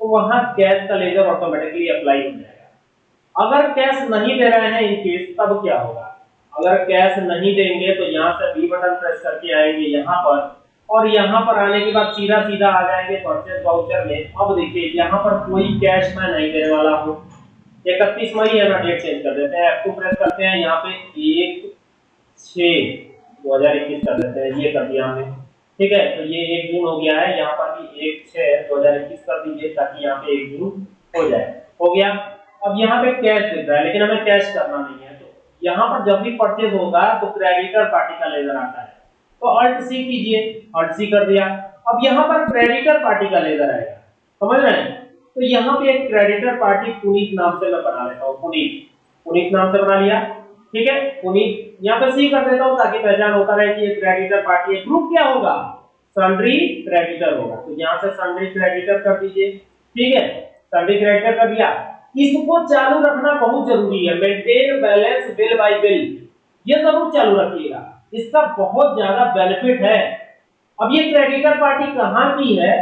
तो वहाँ कैश का लेजर ऑटोमेटिकली अप्लाई हो जाएगा। अगर कैश नहीं दे रहे हैं इन केस तब क्या होगा? अगर कैश नहीं देंगे तो यहाँ से बी बटन प्रेस करके आएँगे यहाँ पर, और यहाँ पर आने के बाद सीधा सीधा आ जाएँगे परचेज वाउचर में। अब देखिए, यहाँ पर कोई कैश मैं नहीं देने वाला हूँ। इकतीस मई है ना डेट चेंज कर देते हैं। F2 प्रेस करते हैं, यहाँ पे एक छ दो हज़ार इक्कीस कर देते हैं। ये कर दिया हमने। ठीक है तो ये एक जून हो गया है। यहाँ पर भी एक छ दो हज़ार इक्कीस कर दीजिए ताकि यहाँ पे एक जून हो जाए। हो गया? अब यहाँ पे कैश दिख रहा है, लेकिन हमें कैश करना नहीं है। तो यहाँ पर जब भी परचेज होगा तो क्रेडिटर पार्टी का लेजर आता है। तो अल्ट सी कीजिए। अल्ट सी कर दिया। अब यहाँ पर क्रेडिटर पार्टी का लेजर आएगा। समझ रहे हैं? तो यहाँ पे एक क्रेडिटर पार्टी पुनीत नाम से मैं बना लेता हूँ, पुनीत। पुनीत नाम से बना लिया, ठीक है? पुनीत, यहाँ पे सी कर देता हूँ ताकि पहचान होता रहे कि ये क्रेडिटर पार्टी है ग्रुप क्या होगा? सन्ड्री क्रेडिटर होगा। तो यहाँ से सन्ड्री क्रेडिटर कर दीजिए, ठीक है? सन्ड्री क्रेडिटर कर दिया। इसको चालू रखना बहुत ज़रूरी है। Maintain balance bill by bill ये ज़रूर चालू रखिएगा। इसका बहुत ज़्यादा बेनिफिट है। अब ये क्रेडिटर पार्टी कहाँ की है?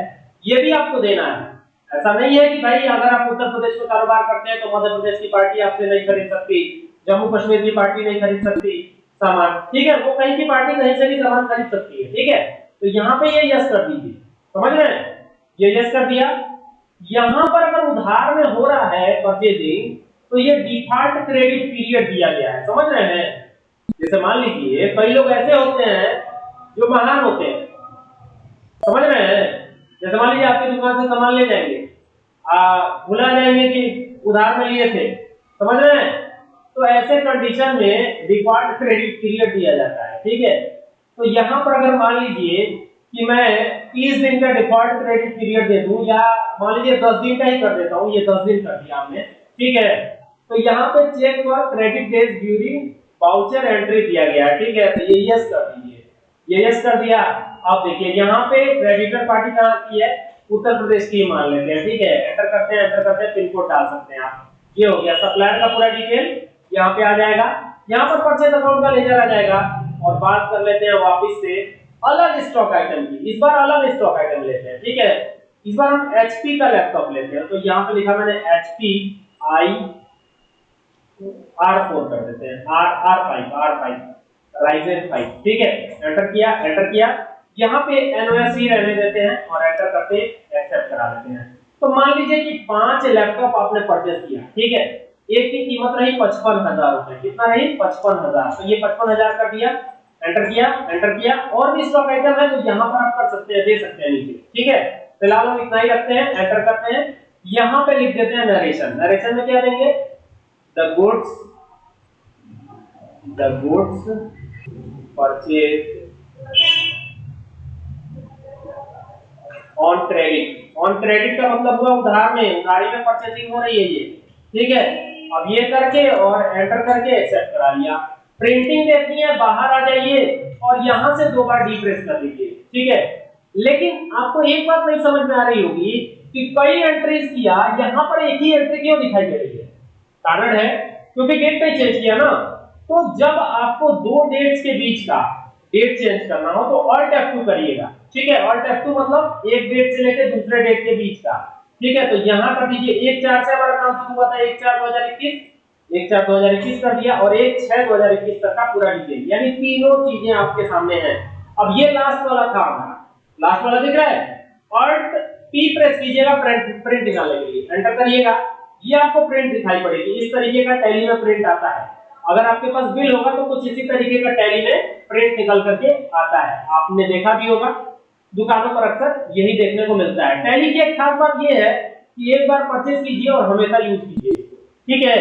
ये भी आपको देना है। ऐसा नहीं है कि भाई अगर आप उत्तर प्रदेश में कारोबार करते हैं तो मध्य प्रदेश की पार्टी आपसे नहीं खरीद सकती, जम्मू कश्मीर की पार्टी नहीं खरीद सकती, सामान। ठीक है, वो कहीं की पार्टी कहीं से भी सामान खरीद सकती है, ठीक है? तो यहाँ पे ये यस कर दीजिए। समझ रहे हैं? ये यस कर दिया। यहाँ पर अगर उधार में हो रहा है परचेजिंग तो ये डिफ़ॉल्ट क्रेडिट पीरियड दिया गया है। समझ रहे हैं? जैसे मान लीजिए, कई लोग ऐसे होते हैं जो महान होते हैं। समझ रहे हैं? जैसे मान लीजिए आपकी दुकान से सामान ले जाएँगे। भुला जाएँगे कि उधार में लिए थे। समझ रहे हैं? तो ऐसे कंडीशन में डिफ़ॉल्ट क्रेडिट पीरियड दिया जाता है, ठीक है? तो यहाँ पर अगर मान लीजिए कि मैं 30 दिन का डिफ़ॉल्ट क्रेडिट पीरियड दे दूँ, या मान लीजिए 10 दिन का ही कर देता हूँ, ये 10 दिन कर दिया हमने, ठीक है? तो यहाँ पे check for credit days during voucher entry दिया गया, ठीक है? तो ये यस कर दीजिए। ये यस कर दिया। आप देखिए, यहाँ पे क्रेडिटर पार्टी कहाँ की है? उत्तर प्रदेश की मान लेते हैं, ठीक है? एंटर करते हैं एंटर करते हैं पिन कोड डाल सकते हैं आप। ये हो गया सप्लायर का पूरा डिटेल यहाँ पे आ जाएगा। यहाँ पर परचेज अकाउंट का लेजर आ जाएगा। और बात कर लेते हैं वापिस से अलग स्टॉक आइटम की। इस बार अलग स्टॉक आइटम लेते हैं, ठीक है? इस बार हम HP का लैपटॉप लेते हैं। तो यहाँ पे लिखा मैंने एचपी आई आर फोर कर देते हैं। R R5 R5 Ryzen 5 ठीक है? एंटर किया एंटर किया। यहाँ पे एनओएससी रहने देते हैं और एंटर करते एक्सेप्ट करा देते हैं। तो मान लीजिए कि पाँच लैपटॉप आपने परचेज किया, ठीक है? एक की कीमत रही पचपन हज़ार रुपए। कितना रही? पचपन हज़ार। तो ये पचपन हज़ार कर दिया एंटर किया एंटर किया और भी स्टॉक आइटम है तो यहाँ पर आप कर सकते हैं, दे सकते हैं नीचे, ठीक है? फ़िलहाल हम इतना ही रखते हैं एंटर करते हैं। यहाँ पे लिख देते हैं नरेशन नरेशन में क्या देंगे? The goods the goods purchase on credit on credit का मतलब हुआ उधार में, उधारी में परचेजिंग हो रही है ये। ठीक है? अब ये करके और एंटर करके एक्सेप्ट करा लिया। प्रिंटिंग देखनी है, बाहर आ जाइए और यहाँ से दो बार डी प्रेस कर लीजिए ठीक है? लेकिन आपको एक बात नहीं समझ में आ रही होगी कि कई एंट्रीज किया, यहाँ पर एक ही एंट्री क्यों दिखाई दे रही है? कारण है, क्योंकि डेट पे चेंज किया ना। तो जब आपको दो डेट्स के बीच का डेट चेंज करना हो तो ऑल्ट F2 करिएगा। ठीक है ऑल्ट F2 मतलब एक डेट से लेकर दूसरे डेट के बीच का। ठीक है तो यहाँ कर दीजिए एक चार से हमारा काम शुरू हुआ था, एक चार दो हज़ार इक्कीस। एक चार दो हज़ार इक्कीस कर दिया और एक छह दो हज़ार इक्कीस तक का पूरा डिटेल यानी तीनों चीज़ें आपके सामने हैं। अब ये लास्ट वाला था लास्ट वाला दिख रहा है? ऑल्ट पी प्रेस कीजिएगा प्रिंट प्रिंट निकालने के लिए। एंटर करिएगा। ये आपको प्रिंट दिखाई पड़ेगी। इस तरीके का टैली में प्रिंट आता है। अगर आपके पास बिल होगा तो कुछ इसी तरीके का टैली में प्रिंट निकल करके आता है। आपने देखा भी होगा। दुकानों पर अक्सर यही देखने को मिलता है। टैली की एक खास बात यह है कि एक बार परचेज कीजिए और हमेशा यूज़ कीजिए। ठीक है?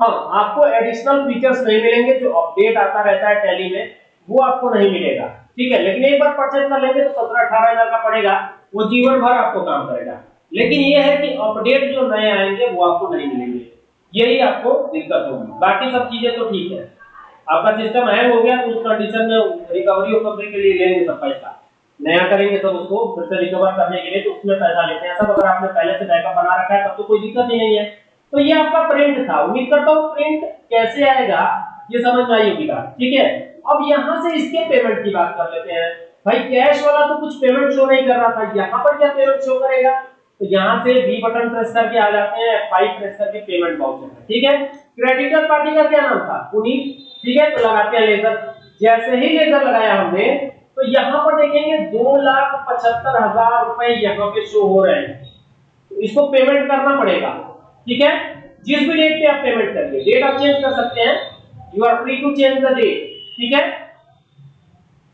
हाँ आपको एडिशनल फीचर्स नहीं मिलेंगे, जो अपडेट आता रहता है टैली में, वो आपको नहीं मिलेगा। ठीक है? लेकिन एक बार परचेज कर लेंगे तो सत्रह अठारह हज़ार का पड़ेगा, वो जीवन भर आपको काम करेगा। लेकिन ये है कि अपडेट जो नए आएँगे, वो आपको नहीं मिलेंगे। यही आपको दिक्कत होगी। बाकी सब चीज़ें तो ठीक है। आपका सिस्टम हैंग हो गया तो उस कंडीशन में रिकवरी रिकवरी के लिए लेंगे सब पैसा। नया करेंगे सब उसको, फिर से रिकवर करने के लिए तो उसमें पैसा लेते हैं। सब अगर आपने पहले से बैकअप बना रखा है, तब तो कोई दिक्कत ही नहीं है तो ये आपका प्रिंट था। उम्मीद करता हूँ प्रिंट कैसे आएगा, ये समझ में आई होगी बात। ठीक है? अब यहाँ से इसके पेमेंट की बात कर लेते हैं। भाई कैश वाला तो कुछ पेमेंट शो नहीं कर रहा था। यहाँ पर क्या पेमेंट शो करेगा? तो यहाँ से बी बटन प्रेस करके आ जाते हैं फाइव प्रेस करके पेमेंट वाउचर ठीक है? क्रेडिटर पार्टी का क्या नाम था? पुनीत। ठीक है? तो लगाते हैं लेजर जैसे ही लेजर लगाया हमने तो यहाँ पर देखेंगे दो लाख पचहत्तर हज़ार रुपए यहाँ पे शो हो रहे हैं। तो इसको पेमेंट करना पड़ेगा, ठीक है? जिस भी डेट पे आप पेमेंट करिए डेट आप चेंज कर सकते हैं। You are free to change the date ठीक है?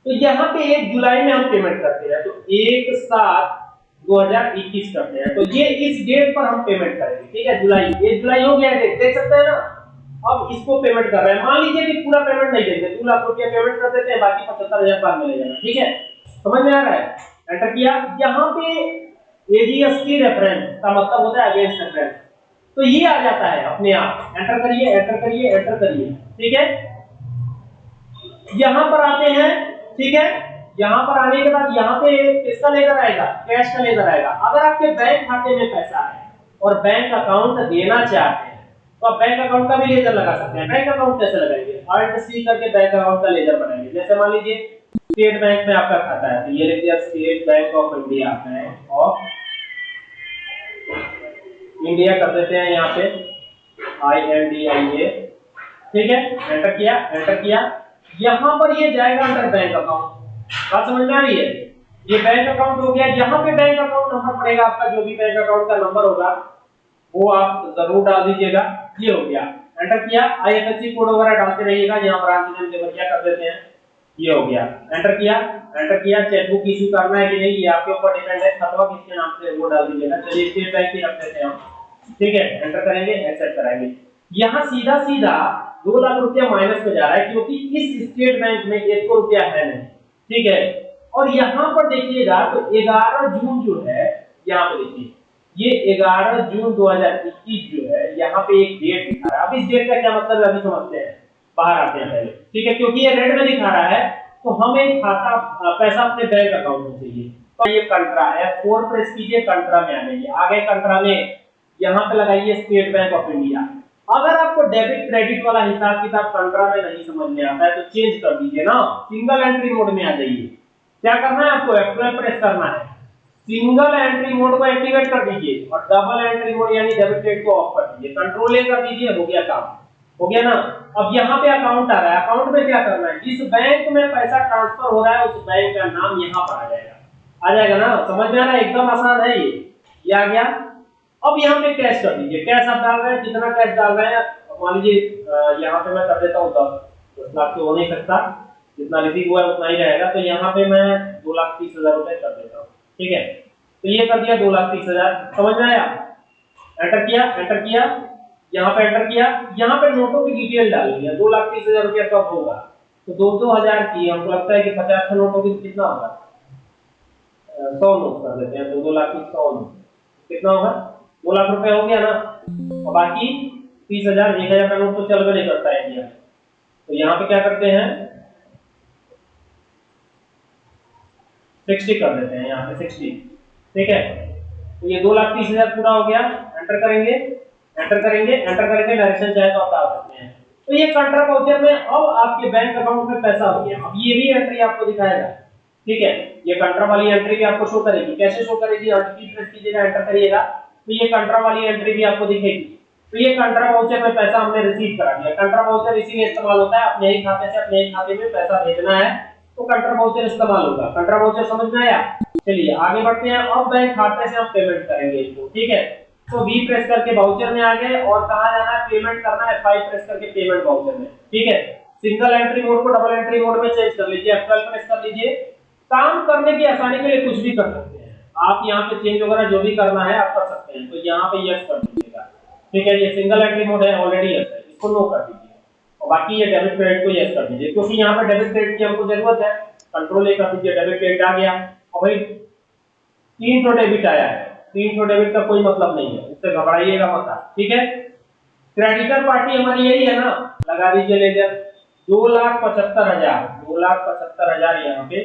तो यहाँ पे एक जुलाई में हम पेमेंट करते हैं तो एक सात 2021 करते हैं। तो ये इस डेट पर हम पेमेंट करेंगे, ठीक है? जुलाई, ये जुलाई हो गया डेट देख सकते हैं ना? अब इसको पेमेंट कर रहे हैं। मान लीजिए कि पूरा पेमेंट नहीं देंगे, दो लाख रुपया पेमेंट कर देते हैं, बाकी पचहत्तर हज़ार बाद में ले जाना, ठीक है? समझ में आ रहा है? एंटर किया। यहाँ पे एजीएसटी रेफरेंस का मतलब होता है अगेंस्ट रेफरेंस तो ये आ जाता है अपने आप। एंटर करिए एंटर करिए एंटर करिए, ठीक है? यहाँ पर आते हैं, ठीक है? यहाँ पर आने के बाद यहाँ पे किसका लेकर आएगा? कैश का लेकर आएगा। अगर आपके बैंक खाते में पैसा है और बैंक अकाउंट देना चाहते हैं तो आप बैंक अकाउंट का भी लेजर लगा सकते हैं। बैंक अकाउंट कैसे लगाएँगे? अल्ट सी करके बैंक अकाउंट का लेजर बनाएँगे। जैसे मान लीजिए स्टेट बैंक में आपका खाता है तो ये लिख दिया State Bank of India Bank of India कर देते हैं यहाँ पे। आई एन डी आई ए ठीक है? एंटर किया एंटर किया। यहाँ पर ये जाएगा अंडर बैंक अकाउंट बात समझ में आ रही है? ये बैंक अकाउंट हो गया। यहाँ पे बैंक अकाउंट नंबर पड़ेगा आपका, जो भी बैंक अकाउंट का नंबर होगा। वो आप ज़रूर डाल दीजिएगा। ये हो गया। एंटर किया। आईएफएससी कोड वगैरह डालते रहिएगा। यहाँ ब्रांच नेम देवरिया कर देते हैं। ये हो गया। एंटर किया। एंटर किया। चेकबुक इशू करना है कि नहीं, ये आपके ऊपर डिपेंड है। खतवा किसके नाम से वो डाल दीजिएगा। चलिए स्टेट बैंक की रख देते हैं ठीक है? एंटर करेंगे एक्सेप्ट कराएँगे। यहाँ सीधा सीधा दो लाख रुपया माइनस में जा रहा है, क्योंकि इस स्टेट बैंक में एक को रुपया है नहीं। ठीक है? और यहाँ पर देखिएगा तो 11 जून जो है, यहाँ पर देखिए। ये 11 जून 2021 जो है, यहाँ पे एक डेट दिखा रहा है। अब इस डेट का क्या मतलब अभी समझते हैं। बाहर आते हैं पहले। ठीक है, क्योंकि ये रेड में दिखा रहा है तो हमें खाता पैसा अपने बैंक अकाउंट में चाहिए। तो ये कंट्रा है फोर प्रेस कीजिए कंट्रा में आ जाइए आगे कंट्रा में यहाँ पे लगाइए स्टेट बैंक ऑफ़ इंडिया अगर आपको डेबिट क्रेडिट वाला हिसाब किताब कंट्रा में नहीं समझ में आता है तो चेंज कर दीजिए ना। सिंगल एंट्री मोड में आ जाइए। क्या करना है आपको? F12 प्रेस करना है। सिंगल एंट्री मोड को एक्टिवेट कर दीजिए और डबल एंट्री मोड यानी डेबिट को ऑफ़ कर दीजिए। कंट्रोल ए कर दीजिए, हो गया काम। हो गया ना? अब यहाँ पे अकाउंट आ रहा है। अकाउंट में क्या करना है? जिस बैंक में पैसा ट्रांसफ़र हो रहा है, उस बैंक का नाम यहाँ पर आ जाएगा। आ जाएगा ना? समझ में आ रहा है? एकदम आसान है ये। ये आ गया। अब यहाँ पे कैश कर दीजिए। कैश आप डाल रहे हैं? कितना कैश डाल रहे हैं? मान लीजिए यहाँ पे मैं कर देता हूँ दस। दस लाख तो हो नहीं सकता। जितना रिसीव हुआ है, उतना ही रहेगा। तो यहाँ पे मैं दो लाख तीस हज़ार रुपए कर देता ठीक है? तो ये कर दिया दो लाख तीस हज़ार। समझ में आया? एंटर किया एंटर किया, यहाँ पे एंटर किया, यहाँ पे नोटों की डिटेल डाल दिया। दो लाख तीस हज़ार रुपया कब होगा? तो दो दो हज़ार की, हमको लगता है कि पचास नोटों की कितना होगा? सौ नोट कर देते हैं। दो दो लाख की सौ नोट। कितना होगा? दो लाख रुपए हो गया ना? और बाकी तीस हज़ार, एक हज़ार का नोट तो चल भी नहीं करता है इंडिया। तो यहाँ पे क्या करते हैं? सिक्सटी कर देते हैं यहाँ पे सिक्सटी ठीक है? तो ये दो लाख तीस हज़ार पूरा हो गया। एंटर करेंगे एंटर करेंगे एंटर करेंगे डायरेक्शन चाहे तो डाल सकते हैं। तो ये कंट्रा वाउचर में अब आपके बैंक अकाउंट में पैसा हो गया। अब ये भी एंट्री आपको दिखाएगा। ठीक है? ये कंट्रा वाली एंट्री भी आपको शो करेगी। कैसे शो करेगी? प्रेस कीजिएगा एंटर करिएगा। तो ये कंट्रा वाली एंट्री भी आपको दिखेगी। तो ये कंट्रा वाउचर में पैसा हमने रिसीव करा दिया। कंट्रा वाउचर इसीलिए इस्तेमाल होता है, अपने ही खाते से, अपने ही खाते में पैसा भेजना है। तो कंट्रा वाउचर इस्तेमाल होगा। कंट्रा वाउचर समझ में आया? चलिए, आगे बढ़ते हैं अब बैंक खाते से हम पेमेंट करेंगे इसको, ठीक है? तो वी प्रेस करके वाउचर में आ गए और कहा जाना है पेमेंट करना है फाइव प्रेस करके पेमेंट वाउचर में, ठीक है? सिंगल एंट्री मोड को डबल एंट्री मोड में चेंज कर लीजिए F12 प्रेस कर लीजिए। काम करने की आसानी के लिए कुछ भी कर सकते हैं। आप यहाँ पे चेंज वगैरह जो भी करना है, आप कर सकते हैं। तो यहाँ पे यस कर दीजिएगा। ठीक है, ये सिंगल एंट्री मोड है ऑलरेडी यस है। इसको नो कर दीजिए। और बाकी ये डेबिट क्रेडिट को यस कर दीजिए। क्योंकि यहाँ पर डेबिट क्रेडिट की हमको ज़रूरत है कंट्रोल ए कर दीजिए डेबिट क्रेडिट आ गया। और भाई, तीन सौ डेबिट आया है। तीन सौ डेबिट का कोई मतलब नहीं है। उससे घबराइएगा मत ठीक है? क्रेडिटर पार्टी हमारी यही है ना। लगा दीजिए लेजर दो लाख पचहत्तर हज़ार, दो लाख पचहत्तर हज़ार यहाँ पे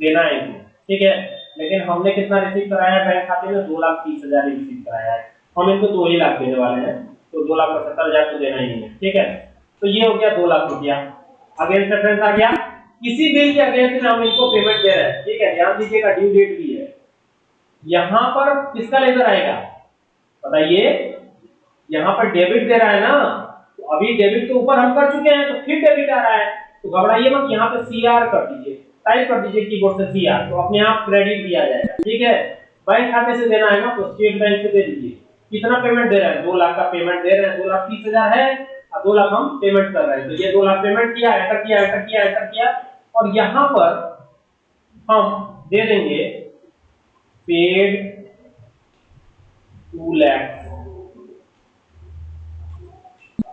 देना है ठीक है? लेकिन हमने कितना रिसीव कराया है बैंक खाते में? दो लाख तीस हज़ार रिसीव कराया है। हम इनको दो ही लाख देने वाले हैं तो दो लाख पचहत्तर हज़ार तो देना ही है, ठीक है? तो ये हो गया दो लाख रुपया। अगेंस्ट रेफरेंस आ गया। किसी बिल के अगेंस्ट हम इनको पेमेंट दे रहे हैं। ठीक है, ध्यान दीजिएगा ड्यू डेट भी है। यहाँ पर किसका लेजर आएगा? बताइए। यहाँ पर डेबिट दे रहा है ना? तो अभी डेबिट के ऊपर हम कर चुके हैं तो फिर डेबिट आ रहा है। तो घबराइए मत, यहाँ पे सी आर कर दीजिए। टाइप कर दीजिए कीबोर्ड से सी आर तो अपने आप क्रेडिट आ जाएगा। ठीक है? बैंक खाते से देना है ना तो स्टेट बैंक से दे दीजिए। कितना पेमेंट दे रहे हैं? दो लाख का पेमेंट दे रहे हैं। दो लाख तीस हज़ार है। दो लाख हम पेमेंट कर रहे हैं। तो ये दो लाख पेमेंट किया एंटर किया एंटर किया एंटर किया। और यहाँ पर हम दे देंगे पेड टू लैख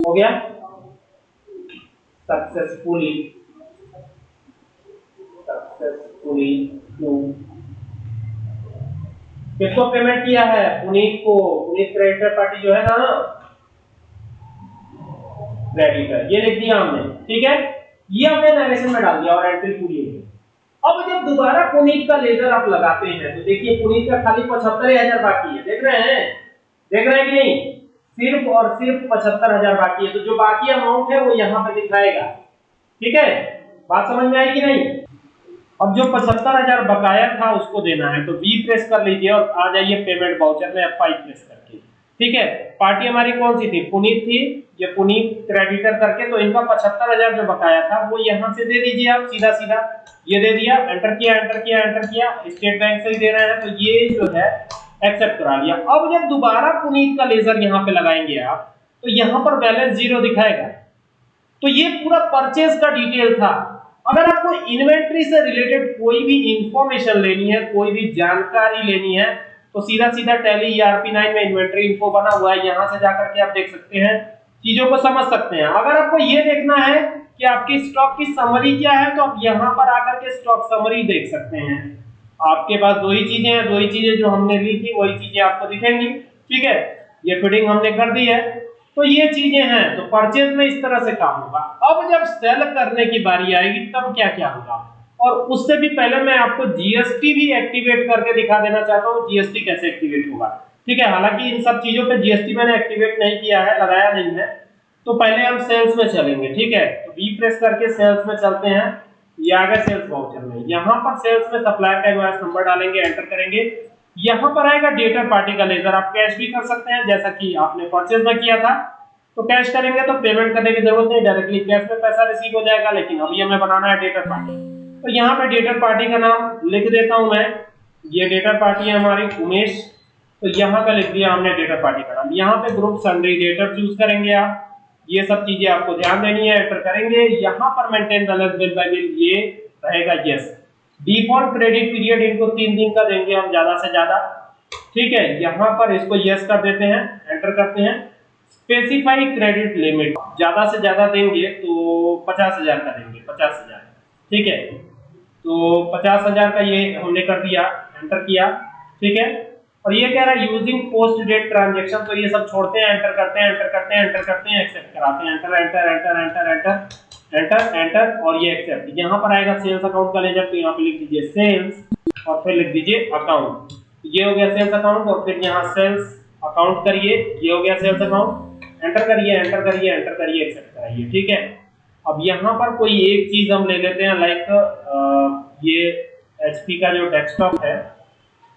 हो गया? सक्सेसफुली सक्सेसफुली टू किसको पेमेंट किया है? पुनीत को। पुनीत क्रेडिटर पार्टी जो है ना क्रेडिटर ये लिख दिया हमने, ठीक है? ये हमने नरेशन में डाल दिया और एंट्री पूरी है अब जब दोबारा पुनीत का लेजर आप लगाते हैं तो देखिए पुनीत का खाली पचहत्तर हज़ार बाकी है। देख रहे हैं? देख रहे हैं कि नहीं? सिर्फ़ और सिर्फ़ पचहत्तर हज़ार बाकी है। तो जो बाकी अमाउंट है, वो यहाँ पे दिखाएगा। ठीक है? बात समझ में आई कि नहीं? अब जो पचहत्तर हज़ार बकाया था, उसको देना है। तो बी प्रेस कर लीजिए और आ जाइए पेमेंट बाउचर में एफ़ प्रेस करके। ठीक है? पार्टी हमारी कौन सी थी? पुनीत थी। ये पुनीत क्रेडिटर करके तो इनका पचहत्तर हज़ार जो बकाया था, वो यहाँ से दे दीजिए आप सीधा सीधा ये दे दिया एंटर किया एंटर किया एंटर किया। स्टेट बैंक से ही दे रहे हैं तो ये जो है एक्सेप्ट करा लिया। अब जब दोबारा पुनीत का लेजर यहाँ पे लगाएँगे आप तो यहाँ पर बैलेंस ज़ीरो दिखाएगा। तो ये पूरा परचेज का डिटेल था। अगर आपको इन्वेंट्री से रिलेटेड कोई भी इंफॉर्मेशन लेनी है, कोई भी जानकारी लेनी है तो सीधा सीधा टैली ईआरपी 9 में इन्वेंट्री इन्फो बना हुआ है, यहाँ से जाकर के आप देख सकते हैं, चीज़ों को समझ सकते हैं। अगर आपको ये देखना है कि आपकी स्टॉक की समरी क्या है तो आप यहाँ पर आकर के स्टॉक समरी देख सकते हैं। आपके पास दो ही चीज़ें हैं, दो ही चीज़ें जो हमने ली थी, वही चीज़ें आपको दिखेंगी। ठीक है? ये फिटिंग हमने कर दी है। तो ये चीज़ें हैं तो परचेज में इस तरह से काम होगा। अब जब सेल करने की बारी आएगी, तब क्या क्या होगा? और उससे भी पहले मैं आपको जीएसटी भी एक्टिवेट करके दिखा देना चाहता हूँ जीएसटी कैसे एक्टिवेट होगा। ठीक है, हालाँकि इन सब चीज़ों पे जीएसटी मैंने एक्टिवेट नहीं किया है, लगाया नहीं है। तो पहले हम सेल्स में चलेंगे, ठीक है? तो बी प्रेस करके सेल्स में चलते हैं। ये आ सेल्स वाउचर में। यहाँ पर सेल्स में सप्लायर का इनवॉइस नंबर डालेंगे एंटर करेंगे। यहाँ पर आएगा डेटर पार्टी का लेजर आप कैश भी कर सकते हैं, जैसा कि आपने परचेज में किया था। तो कैश करेंगे तो पेमेंट करने की ज़रूरत नहीं डायरेक्टली कैश में पैसा रिसीव हो जाएगा, लेकिन अभी हमें बनाना है डेटर पार्टी तो यहाँ पे डेटर पार्टी का नाम लिख देता हूँ मैं। ये डेटर पार्टी है हमारी, उमेश। तो यहाँ पे लिख दिया हमने डेटर पार्टी का नाम। यहाँ पे ग्रुप सन्ड्री डेटर चूज़ करेंगे आप। ये सब चीज़ें आपको ध्यान देनी है एंटर करेंगे। यहाँ पर maintain balance bill by bill ये रहेगा यस डिफ़ॉल्ट क्रेडिट पीरियड इनको तीन दिन का देंगे हम, ज़्यादा से ज़्यादा। ठीक है, यहाँ पर इसको यस कर देते हैं एंटर करते हैं। स्पेसिफाई क्रेडिट लिमिट ज़्यादा से ज़्यादा देंगे तो पचास हज़ार का देंगे, पचास हज़ार। ठीक है? तो पचास हज़ार का ये हमने कर दिया एंटर किया, ठीक है? और ये कह रहा है यूजिंग पोस्ट डेट ट्रांजेक्शन तो ये सब छोड़ते हैं एंटर करते हैं एंटर करते हैं एंटर करते हैं एक्सेप्ट कराते हैं enter enter enter enter enter enter enter और ये एक्सेप्ट यहाँ पर आएगा सेल्स अकाउंट का लेजर तो यहाँ पे लिख दीजिए सेल्स और फिर लिख दीजिए अकाउंट ये हो गया सेल्स अकाउंट और फिर यहाँ सेल्स अकाउंट करिए, ये हो गया सेल्स अकाउंट एंटर करिए एंटर करिए एंटर करिए एक्सेप्ट कराइए, ठीक है? अब यहाँ पर कोई एक चीज़ हम ले लेते हैं लाइक ये एचपी का जो डेस्कटॉप है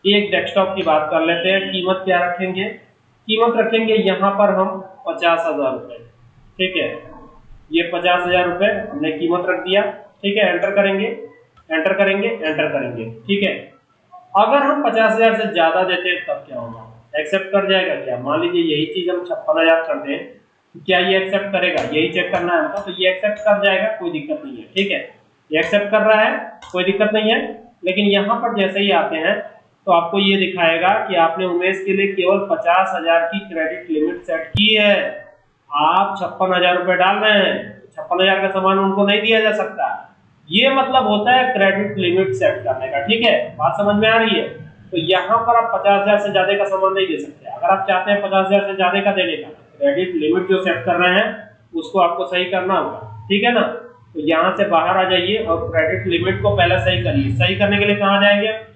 एक डेस्कटॉप की बात कर लेते हैं। कीमत क्या रखेंगे? कीमत रखेंगे यहाँ पर हम पचास हज़ार रुपए। ठीक है? ये पचास हज़ार रुपए हमने कीमत रख दिया। ठीक है? एंटर करेंगे। एंटर करेंगे एंटर करेंगे। ठीक है? अगर हम पचास हज़ार से ज़्यादा देते हैं, तब क्या होगा? एक्सेप्ट कर जाएगा क्या? मान लीजिए यही चीज़ हम छप्पन हज़ार कर दें। क्या ये एक्सेप्ट करेगा? यही चेक करना है तो ये एक्सेप्ट कर जाएगा, कोई दिक्कत नहीं है, ठीक है? ये एक्सेप्ट कर रहा है, कोई दिक्कत नहीं है, लेकिन यहाँ पर जैसे ही आते हैं तो आपको ये दिखाएगा कि आपने उमेश के लिए केवल पचास हज़ार की क्रेडिट लिमिट सेट की है। आप छप्पन हज़ार रुपए डाल रहे हैं, छप्पन हज़ार का सामान उनको नहीं दिया जा सकता। ये मतलब होता है क्रेडिट लिमिट सेट करने का, ठीक है? बात समझ में आ रही है? तो यहाँ पर आप पचास हज़ार से ज़्यादा का सामान नहीं दे सकते। अगर आप चाहते हैं पचास हज़ार से ज़्यादा का देने का क्रेडिट लिमिट जो सेट कर रहे हैं, उसको आपको सही करना होगा। ठीक है ना? तो यहाँ से बाहर आ जाइए और क्रेडिट लिमिट को पहले सही करिए। सही करने के लिए कहाँ जाएँगे?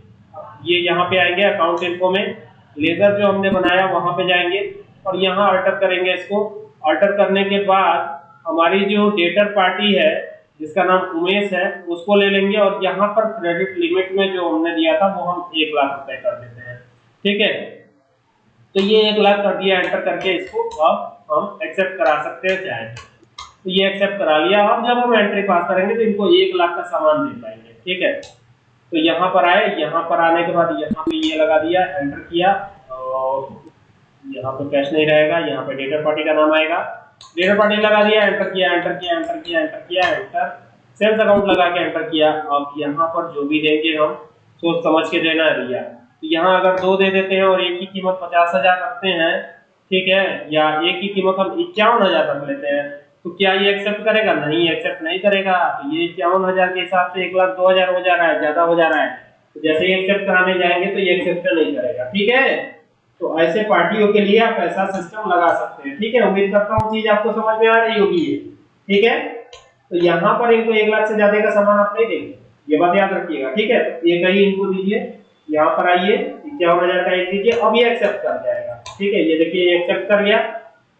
ये यहाँ पे आएँगे अकाउंट इन्फो में। लेजर जो हमने बनाया, वहाँ पे जाएँगे और यहाँ अल्टर करेंगे इसको। अल्टर करने के बाद हमारी जो डेटर पार्टी है, जिसका नाम उमेश है, उसको ले लेंगे और यहाँ पर क्रेडिट लिमिट में जो हमने दिया था, वो हम एक लाख रुपए कर देते हैं। ठीक है? तो ये एक लाख कर दिया एंटर करके इसको अब हम एक्सेप्ट करा सकते हैं चाहे तो ये एक्सेप्ट करा लिया। अब जब हम एंट्री पास करेंगे तो इनको एक लाख का सामान दे पाएँगे, ठीक है? तो यहाँ पर आए, यहाँ पर आने के बाद यहाँ पे ये लगा दिया एंटर किया और यहाँ पे कैश नहीं रहेगा, यहाँ पे डेटर पार्टी का नाम आएगा। डेटर पार्टी लगा दिया एंटर किया एंटर किया एंटर किया एंटर किया एंटर सेल्स अकाउंट लगा के एंटर किया। अब यहाँ पर जो भी देंगे हम, सोच समझ के देना है भैया। यहाँ अगर दो दे देते हैं और एक की कीमत पचास हज़ार रखते हैं, ठीक है, या एक की कीमत हम इक्यावन हज़ार रख लेते हैं तो क्या ये एक्सेप्ट करेगा? नहीं एक्सेप्ट नहीं करेगा। तो ये इक्यावन हज़ार के हिसाब से एक लाख दो हज़ार हो जा रहा है, ज़्यादा हो जा रहा है। तो जैसे ही एक्सेप्ट कराने जाएँगे तो ये एक्सेप्ट नहीं करेगा, ठीक है? तो ऐसे पार्टियों के लिए आप ऐसा सिस्टम लगा सकते हैं, ठीक है? उम्मीद करता हूँ चीज़ आपको समझ में आ रही होगी ये, ठीक है? तो यहाँ पर इनको एक लाख से ज़्यादा का सामान आप नहीं देंगे, ये बात याद रखिएगा, ठीक है? तो ये कहीं इनको दीजिए। यहाँ पर आइए इक्यावन हज़ार का एक दीजिए, अब ये एक्सेप्ट कर जाएगा। ठीक है, ये देखिए एक्सेप्ट कर गया।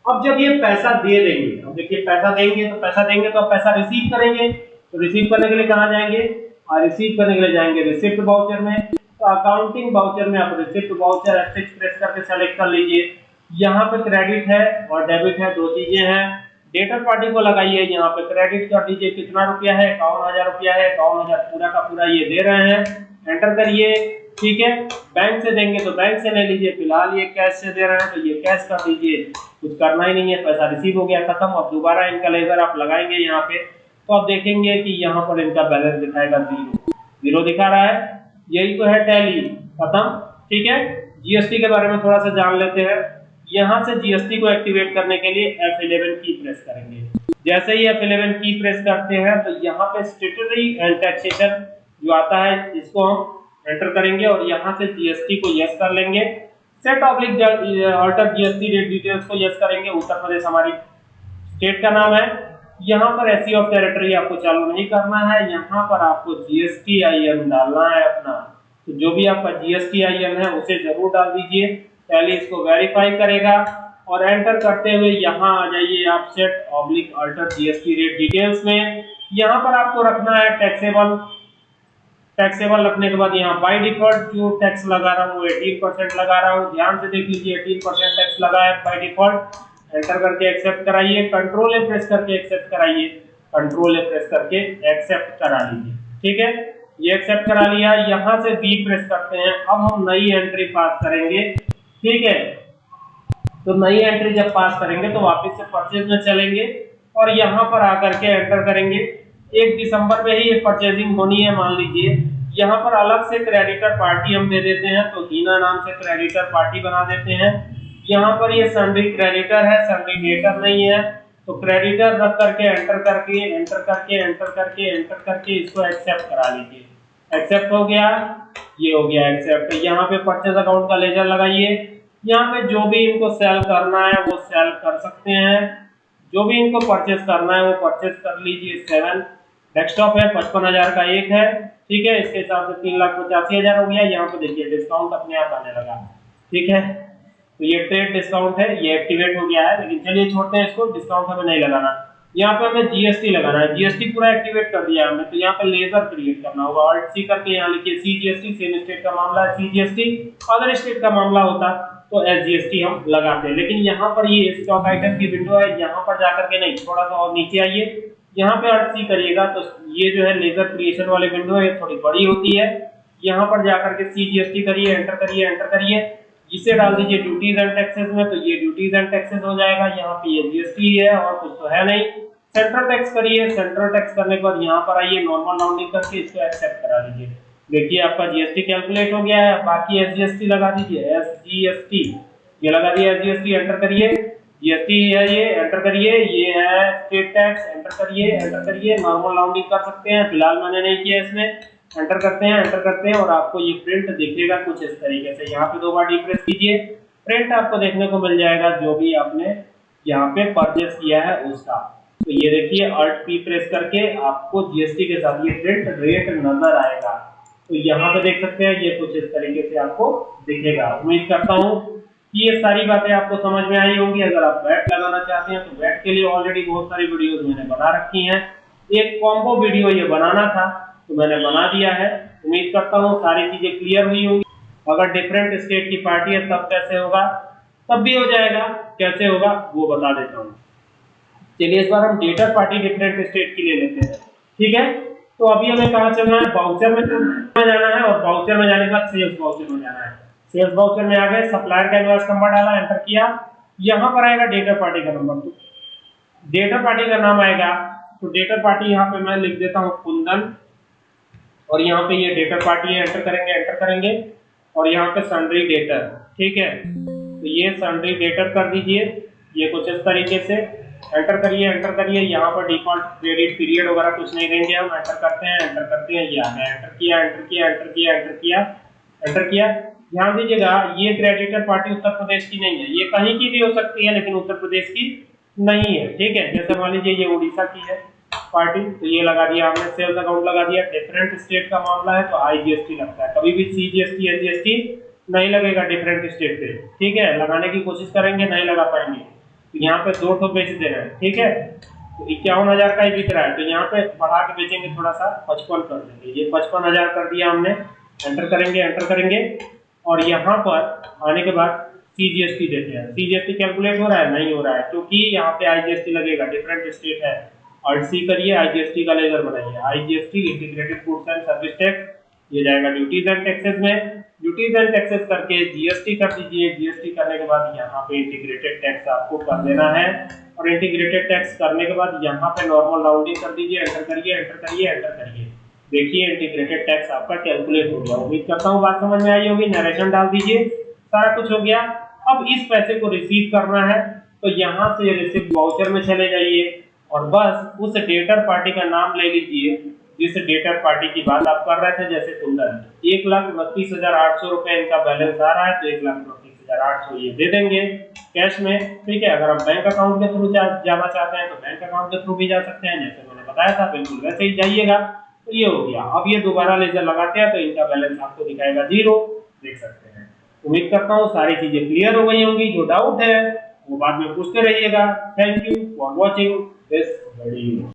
अब जब ये पैसा दे देंगे, अब देखिए, पैसा देंगे तो पैसा देंगे तो पैसा रिसीव करेंगे। तो रिसीव करने के लिए कहाँ जाएँगे? और रिसीव करने के लिए जाएँगे रिसिप्ट वाउचर में। तो अकाउंटिंग वाउचर में आप रिसिप्ट वाउचर F6 प्रेस करके सेलेक्ट कर लीजिए। यहाँ पे क्रेडिट है और डेबिट है, दो चीज़ें हैं। डेटर पार्टी को लगाइए, यहाँ पे क्रेडिट कर दीजिए कितना रुपया है? इक्यावन हज़ार रुपया है, इक्यावन हज़ार पूरा का पूरा ये दे रहे हैं। एंटर करिए, ठीक है? बैंक से देंगे तो बैंक से ले लीजिए, फ़िलहाल ये कैश से दे रहे हैं तो ये कैश कर दीजिए। कुछ करना ही नहीं है, पैसा रिसीव हो गया, खत्म। अब दोबारा इनका लेजर आप लगाएँगे यहाँ पे तो आप देखेंगे कि यहाँ पर इनका बैलेंस दिखाएगा ज़ीरो ज़ीरो दिखा रहा है, यही तो है टैली खत्म, ठीक है? जीएसटी के बारे में थोड़ा सा जान लेते हैं। यहाँ से जीएसटी को एक्टिवेट करने के लिए F11 की प्रेस करेंगे। जैसे ही F11 की प्रेस करते हैं तो यहाँ पे स्टेटरी एंड टैक्सेशन जो आता है, इसको हम एंटर करेंगे और यहाँ से जीएसटी को यस कर लेंगे। Set oblique alter GST rate details को यस करेंगे। उत्तर प्रदेश हमारी स्टेट का नाम है। यहाँ पर एसी ऑफ़ टेरिटरी आपको चालू नहीं करना है। यहाँ पर आपको जीएसटी आई एन डालना है अपना। तो जो भी आपका जीएसटी आई एन है, उसे ज़रूर डाल दीजिए। पहले इसको वेरीफाई करेगा और एंटर करते हुए यहाँ आ जाइए आप set oblique alter GST rate details में। यहाँ पर आपको रखना है टैक्सेबल टैक्सेबल रखने के बाद यहाँ बाय डिफ़ॉल्ट जो टैक्स लगा रहा हूँ 18 परसेंट लगा रहा हूँ। ध्यान से देख लीजिए 18 परसेंट टैक्स लगा है बाय डिफ़ॉल्ट एंटर करके एक्सेप्ट कराइए कंट्रोल ए प्रेस करके एक्सेप्ट कराइए। कंट्रोल ए प्रेस करके एक्सेप्ट करा लीजिए। ठीक है? ये एक्सेप्ट करा लिया, यहाँ से बी प्रेस करते हैं। अब हम नई एंट्री पास करेंगे। ठीक है? तो नई एंट्री जब पास करेंगे तो वापस से परचेज में चलेंगे और यहाँ पर आकर के एंटर करेंगे। एक दिसंबर में ही ये परचेजिंग होनी है, मान लीजिए। यहाँ पर अलग से क्रेडिटर पार्टी हम दे देते हैं तो हीना नाम से क्रेडिटर पार्टी बना देते हैं। यहाँ पर ये सन्ड्री क्रेडिटर है सन्ड्री डेटर नहीं है। तो क्रेडिटर रख करके एंटर करके एंटर करके एंटर करके एंटर करके इसको एक्सेप्ट करा लीजिए। एक्सेप्ट हो गया, ये हो गया एक्सेप्ट यहाँ पे परचेज अकाउंट का लेजर लगाइए। यहाँ पे जो भी इनको सेल करना है, वो सेल कर सकते हैं। जो भी इनको परचेज करना है, वो परचेज कर लीजिए सेवन डेस्कटॉप है, पचपन हज़ार का एक है, ठीक है, इसके हिसाब से तीन लाख पचासी हज़ार हो गया, यहाँ पे देखिए डिस्काउंट अपने आप आने लगा, ठीक है? तो ये ट्रेड डिस्काउंट है, ये एक्टिवेट हो गया है, लेकिन चलिए छोड़ते हैं इसको डिस्काउंट हमें नहीं लगाना। यहाँ पे हमें जीएसटी लगाना है जीएसटी पूरा एक्टिवेट कर दिया हमने तो यहाँ पे लेजर क्रिएट करना होगा ऑल्ट सी करके यहाँ लिखिए सी जीएसटी सेम स्टेट का मामला है सी जीएसटी अदर स्टेट का मामला होता तो एस हम लगाते हैं। लेकिन यहाँ पर ये स्टॉक आइटम की विंडो है, यहाँ पर जाकर के नहीं, थोड़ा सा और नीचे आइए यहाँ पे अर्थ सी करिएगा तो ये जो है लेजर क्रिएशन वाली विंडो है थोड़ी बड़ी होती है। यहाँ पर जाकर के सी जीएसटी करिए एंटर करिए एंटर करिए। इसे डाल दीजिए ड्यूटीज़ एंड टैक्सेस में तो ये ड्यूटीज़ एंड टैक्सेस हो जाएगा। यहाँ पे ये जीएसटी है और कुछ तो है नहीं। सेंट्रल टैक्स करिए। सेंट्रल टैक्स करने के बाद यहाँ पर आइए नॉर्मल राउंडिंग करके इसको एक्सेप्ट करा दीजिए। देखिए, आपका जीएसटी कैलकुलेट हो गया है। बाकी एसजीएसटी लगा दीजिए। एसजीएसटी ये लगा दिया एसजीएसटी एंटर करिए। जीएसटी है ये एंटर करिए, ये है स्टेट टैक्स एंटर करिए एंटर करिए नॉर्मल राउंडिंग कर सकते हैं, फ़िलहाल मैंने नहीं किया इसमें। एंटर करते हैं एंटर करते हैं और आपको ये प्रिंट दिखेगा कुछ इस तरीके से। यहाँ पे दो बार डिप्रेस कीजिए। प्रिंट आपको देखने को मिल जाएगा जो भी आपने यहाँ पे परचेस किया है उसका। तो ये देखिए अल्ट पी प्रेस करके आपको जीएसटी के साथ ये प्रिंट रेट नज़र आएगा। तो यहाँ पे देख सकते हैं, ये कुछ इस तरीके से आपको दिखेगा। उम्मीद करता हूँ ये सारी बातें आपको समझ में आई होंगी। अगर आप बैट लगाना चाहते हैं तो बैट के लिए ऑलरेडी बहुत सारी वीडियोस मैंने बना रखी हैं। एक कॉम्बो वीडियो ये बनाना था तो मैंने बना दिया है। उम्मीद करता हूँ सारी चीज़ें क्लियर हुई होंगी। अगर डिफरेंट स्टेट की पार्टी है, तब कैसे होगा? तब भी हो जाएगा। कैसे होगा, वो बता देता हूँ। चलिए, इस बार हम डेटा पार्टी डिफरेंट स्टेट की ले लेते हैं। ठीक है? तो अभी हमें कहा चलना है? बाउचर में जाना है और बाउचर में जाने के बाद सेल्स बाउचर में जाना है। सेल्स बाउचर में आ गए सप्लायर का इनवॉइस नंबर डाला एंटर किया। यहाँ पर आएगा डेटा पार्टी का नंबर तो डेटा पार्टी का नाम आएगा। तो डेटा पार्टी यहाँ पे मैं लिख देता हूँ कुंदन। और यहाँ पे ये डेटर पार्टी है एंटर करेंगे एंटर करेंगे। और यहाँ पे सन्ड्री डेटर ठीक है? तो ये सन्ड्री डेटर कर दीजिए। ये कुछ इस तरीके से। एंटर करिए एंटर करिए। यहाँ पर डिफ़ॉल्ट क्रेडिट पीरियड वगैरह कुछ नहीं देंगे हम। एंटर करते हैं एंटर करते हैं। ये एंटर किया एंटर किया एंटर किया एंटर किया एंटर किया। ध्यान दीजिएगा, ये क्रेडिटर पार्टी उत्तर प्रदेश की नहीं है। ये कहीं की भी हो सकती है, लेकिन उत्तर प्रदेश की नहीं है। ठीक है? जैसे मान लीजिए ये उड़ीसा की है पार्टी तो ये लगा दिया हमने सेल्स अकाउंट लगा दिया। डिफरेंट स्टेट का मामला है तो आईजीएसटी लगता है। कभी भी सीजीएसटी एसजीएसटी नहीं लगेगा डिफरेंट स्टेट पे। ठीक है? लगाने की कोशिश करेंगे, नहीं लगा पाएँगे। तो यहाँ पे दो ठो बेच दे रहे हैं। ठीक है? तो इक्यावन हज़ार का ही बिक रहा है। तो यहाँ पे बढ़ा के बेचेंगे, थोड़ा सा पचपन कर देंगे। ये पचपन हज़ार कर दिया हमने। एंटर करेंगे एंटर करेंगे। और यहाँ पर आने के बाद सीजीएसटी देते हैं। सीजीएसटी कैलकुलेट हो रहा है? नहीं हो रहा है, क्योंकि यहाँ पे आईजीएसटी लगेगा डिफरेंट स्टेट है। और सी करिए आईजीएसटी का लेजर बनाइए। IGST integrated goods and service tax ये जाएगा ड्यूटीज़ एंड टैक्सेस में। ड्यूटीज़ एंड टैक्सेस करके जीएसटी कर दीजिए। जीएसटी करने के बाद यहाँ पे इंटीग्रेटेड टैक्स आपको कर देना है। और इंटीग्रेटेड टैक्स करने के बाद यहाँ पे नॉर्मल राउंडिंग कर दीजिए एंटर करिए एंटर करिए एंटर करिए। देखिए इंटीग्रेटेड टैक्स आपका कैलकुलेट हो गया उम्मीद करता हूँ बात समझ में आई होगी। नरेशन डाल दीजिए। सारा कुछ हो गया। अब इस पैसे को रिसीव करना है। तो यहाँ से रिसिप्ट वाउचर में चले जाइए। और बस उस डेटर पार्टी का नाम ले लीजिए, जिस डेटर पार्टी की बात आप कर रहे थे, जैसे कुंदन एक लाख उनतीस हज़ार आठ सौ रुपए इनका बैलेंस आ रहा है तो एक लाख उनतीस हज़ार आठ सौ ये दे देंगे कैश में। ठीक है, अगर हम बैंक अकाउंट के थ्रू जाना चाहते हैं तो बैंक अकाउंट के थ्रू भी जा सकते हैं, जैसे मैंने बताया था, बिल्कुल वैसे ही जाइएगा। तो ये हो गया। अब ये दोबारा लेजर लगाते हैं तो इनका बैलेंस आपको दिखाएगा ज़ीरो देख सकते हैं। उम्मीद करता हूँ सारी चीज़ें क्लियर हो गई होंगी। जो डाउट है, वो बाद में पूछते रहिएगा। Thank you for watching this video